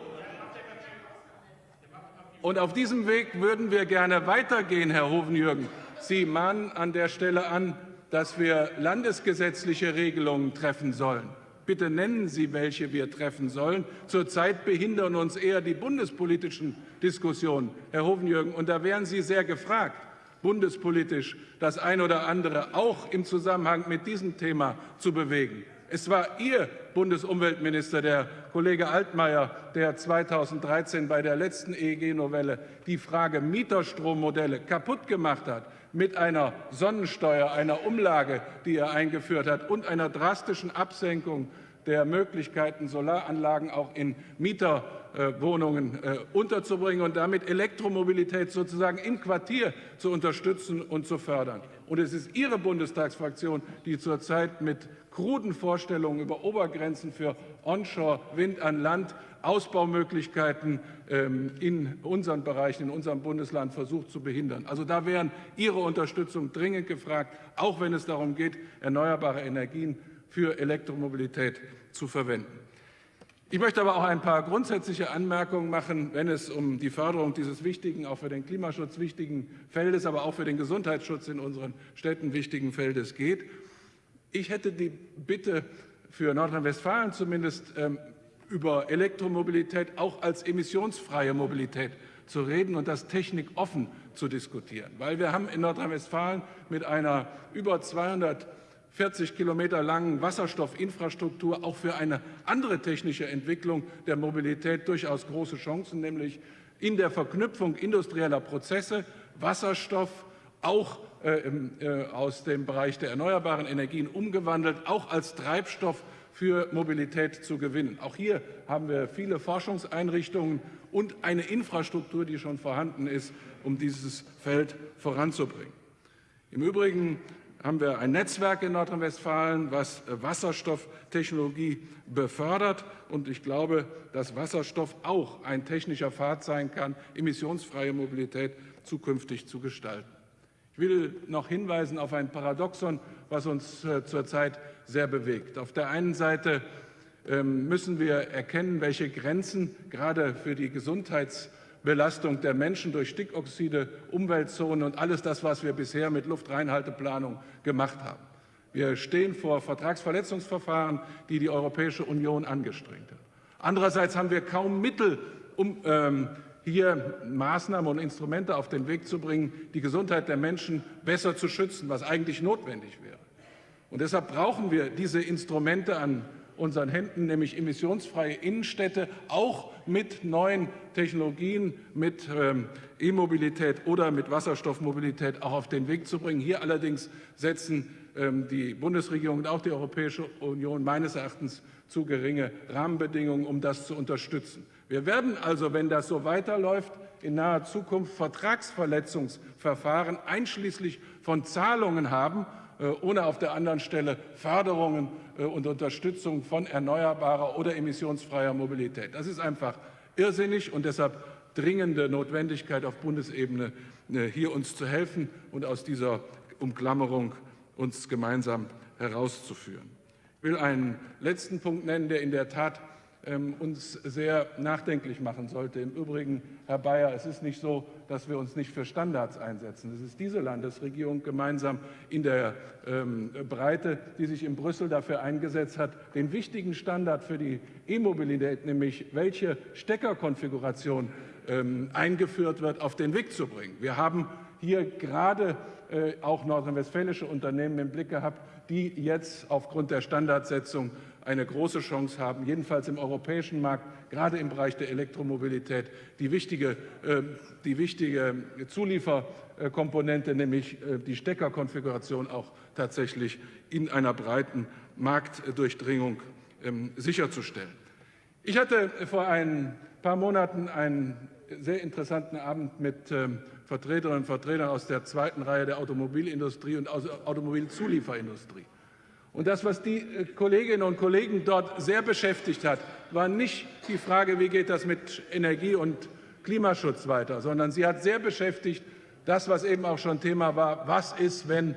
[SPEAKER 12] Und auf diesem Weg würden wir gerne weitergehen, Herr Hovenjürgen. Sie mahnen an der Stelle an, dass wir landesgesetzliche Regelungen treffen sollen. Bitte nennen Sie, welche wir treffen sollen. Zurzeit behindern uns eher die bundespolitischen Diskussionen, Herr Hovenjürgen, und da wären Sie sehr gefragt, bundespolitisch das ein oder andere auch im Zusammenhang mit diesem Thema zu bewegen. Es war Ihr Bundesumweltminister, der Kollege Altmaier, der 2013 bei der letzten EEG-Novelle die Frage Mieterstrommodelle kaputt gemacht hat mit einer Sonnensteuer, einer Umlage, die er eingeführt hat, und einer drastischen Absenkung der Möglichkeiten, Solaranlagen auch in Mieterwohnungen äh, unterzubringen und damit Elektromobilität sozusagen im Quartier zu unterstützen und zu fördern. Und es ist Ihre Bundestagsfraktion, die zurzeit mit kruden Vorstellungen über Obergrenzen für Onshore-Wind an Land Ausbaumöglichkeiten ähm, in unseren Bereichen, in unserem Bundesland versucht zu behindern. Also da wären Ihre Unterstützung dringend gefragt, auch wenn es darum geht, erneuerbare Energien für Elektromobilität zu verwenden. Ich möchte aber auch ein paar grundsätzliche Anmerkungen machen, wenn es um die Förderung dieses wichtigen, auch für den Klimaschutz wichtigen Feldes, aber auch für den Gesundheitsschutz in unseren Städten wichtigen Feldes geht. Ich hätte die Bitte für Nordrhein-Westfalen zumindest ähm, über Elektromobilität auch als emissionsfreie Mobilität zu reden und das technikoffen zu diskutieren. Weil wir haben in Nordrhein-Westfalen mit einer über 200 40 Kilometer langen Wasserstoffinfrastruktur auch für eine andere technische Entwicklung der Mobilität durchaus große Chancen, nämlich in der Verknüpfung industrieller Prozesse Wasserstoff auch aus dem Bereich der erneuerbaren Energien umgewandelt, auch als Treibstoff für Mobilität zu gewinnen. Auch hier haben wir viele Forschungseinrichtungen und eine Infrastruktur, die schon vorhanden ist, um dieses Feld voranzubringen. Im Übrigen haben wir ein Netzwerk in Nordrhein-Westfalen, was äh, Wasserstofftechnologie befördert. Und ich glaube, dass Wasserstoff auch ein technischer Pfad sein kann, emissionsfreie Mobilität zukünftig zu gestalten. Ich will noch hinweisen auf ein Paradoxon, was uns äh, zurzeit sehr bewegt. Auf der einen Seite ähm, müssen wir erkennen, welche Grenzen gerade für die Gesundheits- Belastung der Menschen durch Stickoxide, Umweltzonen und alles das, was wir bisher mit Luftreinhalteplanung gemacht haben. Wir stehen vor Vertragsverletzungsverfahren, die die Europäische Union angestrengt hat. Andererseits haben wir kaum Mittel, um ähm, hier Maßnahmen und Instrumente auf den Weg zu bringen, die Gesundheit der Menschen besser zu schützen, was eigentlich notwendig wäre. Und deshalb brauchen wir diese Instrumente an unseren Händen, nämlich emissionsfreie Innenstädte, auch mit neuen Technologien, mit ähm, E-Mobilität oder mit Wasserstoffmobilität auch auf den Weg zu bringen. Hier allerdings setzen ähm, die Bundesregierung und auch die Europäische Union meines Erachtens zu geringe Rahmenbedingungen, um das zu unterstützen. Wir werden also, wenn das so weiterläuft, in naher Zukunft Vertragsverletzungsverfahren einschließlich von Zahlungen haben, äh, ohne auf der anderen Stelle Förderungen äh, und Unterstützung von erneuerbarer oder emissionsfreier Mobilität. Das ist einfach irrsinnig und deshalb dringende Notwendigkeit auf Bundesebene, äh, hier uns zu helfen und aus dieser Umklammerung uns gemeinsam herauszuführen. Ich will einen letzten Punkt nennen, der in der Tat uns sehr nachdenklich machen sollte. Im Übrigen, Herr Bayer, es ist nicht so, dass wir uns nicht für Standards einsetzen. Es ist diese Landesregierung gemeinsam in der ähm, Breite, die sich in Brüssel dafür eingesetzt hat, den wichtigen Standard für die E-Mobilität, nämlich welche Steckerkonfiguration ähm, eingeführt wird, auf den Weg zu bringen. Wir haben hier gerade äh, auch nordrhein-westfälische Unternehmen im Blick gehabt, die jetzt aufgrund der Standardsetzung eine große Chance haben, jedenfalls im europäischen Markt, gerade im Bereich der Elektromobilität, die wichtige, äh, die wichtige Zulieferkomponente, nämlich äh, die Steckerkonfiguration, auch tatsächlich in einer breiten Marktdurchdringung ähm, sicherzustellen. Ich hatte vor ein paar Monaten einen sehr interessanten Abend mit ähm, Vertreterinnen und Vertretern aus der zweiten Reihe der Automobilindustrie und aus der Automobilzulieferindustrie. Und das, was die äh, Kolleginnen und Kollegen dort sehr beschäftigt hat, war nicht die Frage, wie geht das mit Energie und Klimaschutz weiter, sondern sie hat sehr beschäftigt, das, was eben auch schon Thema war, was ist, wenn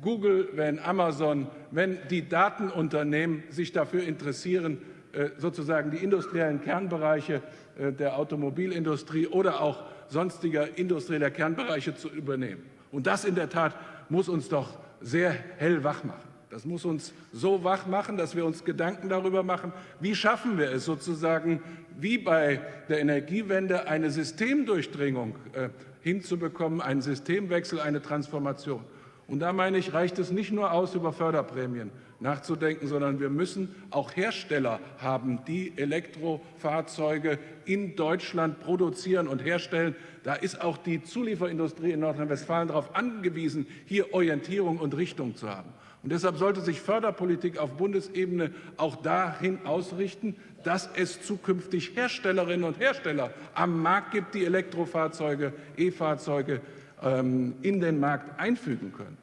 [SPEAKER 12] Google, wenn Amazon, wenn die Datenunternehmen sich dafür interessieren, äh, sozusagen die industriellen Kernbereiche äh, der Automobilindustrie oder auch sonstiger industrieller Kernbereiche zu übernehmen. Und das in der Tat muss uns doch sehr hell wach machen. Das muss uns so wach machen, dass wir uns Gedanken darüber machen, wie schaffen wir es sozusagen, wie bei der Energiewende eine Systemdurchdringung äh, hinzubekommen, einen Systemwechsel, eine Transformation. Und da meine ich, reicht es nicht nur aus, über Förderprämien nachzudenken, sondern wir müssen auch Hersteller haben, die Elektrofahrzeuge in Deutschland produzieren und herstellen. Da ist auch die Zulieferindustrie in Nordrhein-Westfalen darauf angewiesen, hier Orientierung und Richtung zu haben. Und deshalb sollte sich Förderpolitik auf Bundesebene auch dahin ausrichten, dass es zukünftig Herstellerinnen und Hersteller am Markt gibt, die Elektrofahrzeuge, E-Fahrzeuge ähm, in den Markt einfügen können.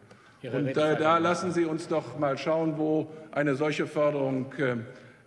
[SPEAKER 12] Und äh, da lassen Sie uns doch mal schauen, wo eine solche Förderung äh,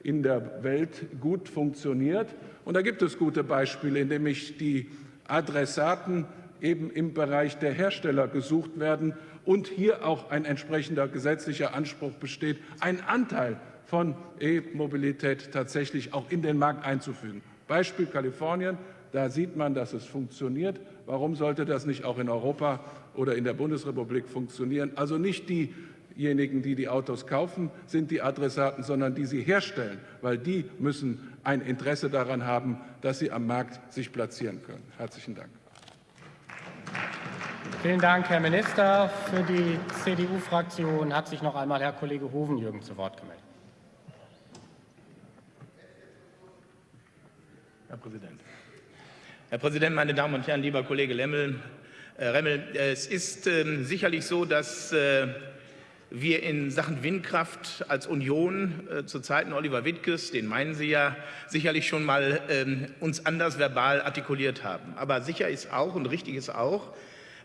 [SPEAKER 12] in der Welt gut funktioniert. Und da gibt es gute Beispiele, indem ich die Adressaten eben im Bereich der Hersteller gesucht werden und hier auch ein entsprechender gesetzlicher Anspruch besteht, einen Anteil von E-Mobilität tatsächlich auch in den Markt einzufügen. Beispiel Kalifornien, da sieht man, dass es funktioniert. Warum sollte das nicht auch in Europa oder in der Bundesrepublik funktionieren? Also nicht diejenigen, die die Autos kaufen, sind die Adressaten, sondern die sie herstellen, weil die müssen ein Interesse daran haben, dass sie am Markt sich platzieren können. Herzlichen Dank.
[SPEAKER 9] Vielen Dank, Herr Minister. Für die CDU-Fraktion hat sich noch einmal Herr Kollege Hovenjürgen zu Wort gemeldet.
[SPEAKER 8] Herr Präsident. Herr Präsident, meine Damen und Herren, lieber Kollege Lemmel, äh, Remmel, es ist äh, sicherlich so, dass äh, wir in Sachen Windkraft als Union äh, zu Zeiten Oliver Wittges, den meinen Sie ja, sicherlich schon mal ähm, uns anders verbal artikuliert haben. Aber sicher ist auch und richtig ist auch,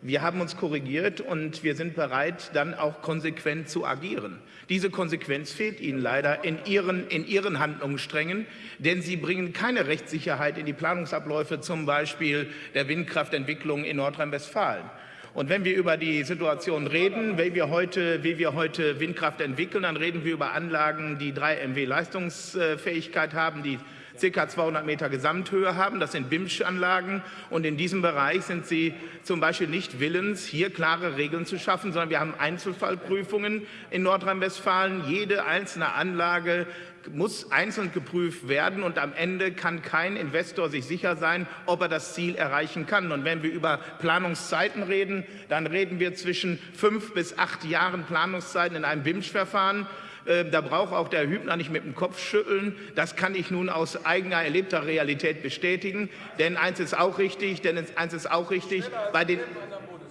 [SPEAKER 8] wir haben uns korrigiert und wir sind bereit, dann auch konsequent zu agieren. Diese Konsequenz fehlt Ihnen leider in Ihren, in Ihren Handlungssträngen, denn Sie bringen keine Rechtssicherheit in die Planungsabläufe, zum Beispiel der Windkraftentwicklung in Nordrhein-Westfalen. Und wenn wir über die Situation reden, wie wir, heute, wie wir heute Windkraft entwickeln, dann reden wir über Anlagen, die 3 MW Leistungsfähigkeit haben, die ca. 200 Meter Gesamthöhe haben. Das sind BIMSCH-Anlagen. Und in diesem Bereich sind Sie zum Beispiel nicht willens, hier klare Regeln zu schaffen, sondern wir haben Einzelfallprüfungen in Nordrhein-Westfalen. Jede einzelne Anlage muss einzeln geprüft werden und am Ende kann kein Investor sich sicher sein, ob er das Ziel erreichen kann. Und wenn wir über Planungszeiten reden, dann reden wir zwischen fünf bis acht Jahren Planungszeiten in einem BIMSCH-Verfahren. Äh, da braucht auch der Hübner nicht mit dem Kopf schütteln. Das kann ich nun aus eigener erlebter Realität bestätigen. Denn eins ist auch richtig, denn eins ist auch richtig, bei den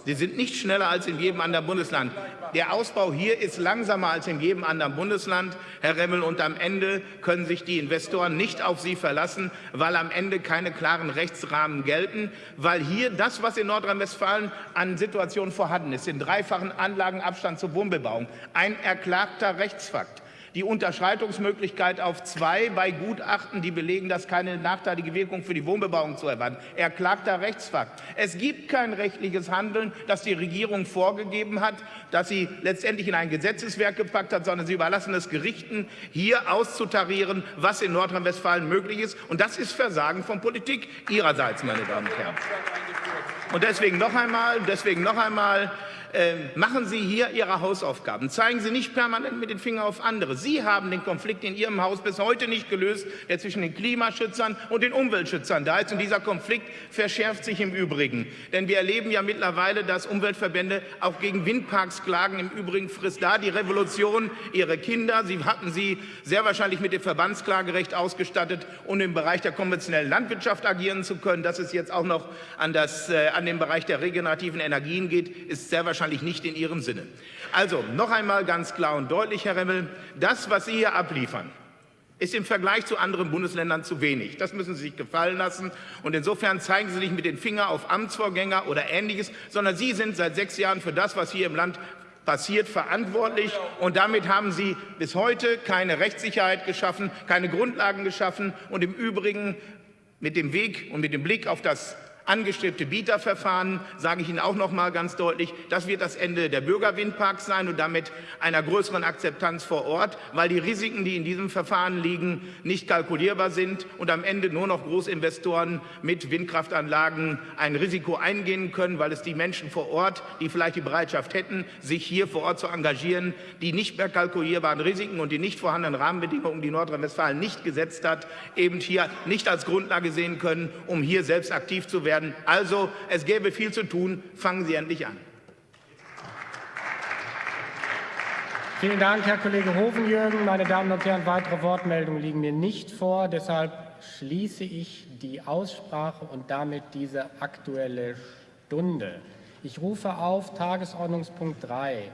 [SPEAKER 8] Sie sind nicht schneller als in jedem anderen Bundesland. Der Ausbau hier ist langsamer als in jedem anderen Bundesland, Herr Remmel. Und am Ende können sich die Investoren nicht auf Sie verlassen, weil am Ende keine klaren Rechtsrahmen gelten, weil hier das, was in Nordrhein-Westfalen an Situationen vorhanden ist, den dreifachen Anlagenabstand zur Wohnbebauung, ein erklagter Rechtsfakt die Unterschreitungsmöglichkeit auf zwei bei Gutachten, die belegen, dass keine nachteilige Wirkung für die Wohnbebauung zu erwarten. Erklagter Rechtsfakt. Es gibt kein rechtliches Handeln, das die Regierung vorgegeben hat, das sie letztendlich in ein Gesetzeswerk gepackt hat, sondern sie überlassen es Gerichten, hier auszutarieren, was in Nordrhein-Westfalen möglich ist. Und das ist Versagen von Politik ihrerseits, meine Damen und Herren. Und deswegen noch einmal, deswegen noch einmal, äh, machen Sie hier Ihre Hausaufgaben. Zeigen Sie nicht permanent mit den Fingern auf andere. Sie haben den Konflikt in Ihrem Haus bis heute nicht gelöst, der zwischen den Klimaschützern und den Umweltschützern da ist. Und dieser Konflikt verschärft sich im Übrigen. Denn wir erleben ja mittlerweile, dass Umweltverbände auch gegen Windparks klagen. Im Übrigen frisst da die Revolution ihre Kinder. Sie hatten sie sehr wahrscheinlich mit dem Verbandsklagerecht ausgestattet, um im Bereich der konventionellen Landwirtschaft agieren zu können. Dass es jetzt auch noch an, das, äh, an den Bereich der regenerativen Energien geht, ist sehr wahrscheinlich wahrscheinlich nicht in Ihrem Sinne. Also noch einmal ganz klar und deutlich, Herr Remmel, das, was Sie hier abliefern, ist im Vergleich zu anderen Bundesländern zu wenig. Das müssen Sie sich gefallen lassen. Und insofern zeigen Sie nicht mit den Fingern auf Amtsvorgänger oder Ähnliches, sondern Sie sind seit sechs Jahren für das, was hier im Land passiert, verantwortlich. Und damit haben Sie bis heute keine Rechtssicherheit geschaffen, keine Grundlagen geschaffen und im Übrigen mit dem Weg und mit dem Blick auf das angestrebte Bieterverfahren, sage ich Ihnen auch noch mal ganz deutlich, das wird das Ende der Bürgerwindparks sein und damit einer größeren Akzeptanz vor Ort, weil die Risiken, die in diesem Verfahren liegen, nicht kalkulierbar sind und am Ende nur noch Großinvestoren mit Windkraftanlagen ein Risiko eingehen können, weil es die Menschen vor Ort, die vielleicht die Bereitschaft hätten, sich hier vor Ort zu engagieren, die nicht mehr kalkulierbaren Risiken und die nicht vorhandenen Rahmenbedingungen, die Nordrhein-Westfalen nicht gesetzt hat, eben hier nicht als Grundlage sehen können, um hier selbst aktiv zu werden werden. Also, es gäbe viel zu tun. Fangen Sie endlich an.
[SPEAKER 9] Vielen Dank, Herr Kollege Hovenjürgen. Meine Damen und Herren, weitere Wortmeldungen liegen mir nicht vor. Deshalb schließe ich die Aussprache und damit diese Aktuelle Stunde. Ich rufe auf Tagesordnungspunkt 3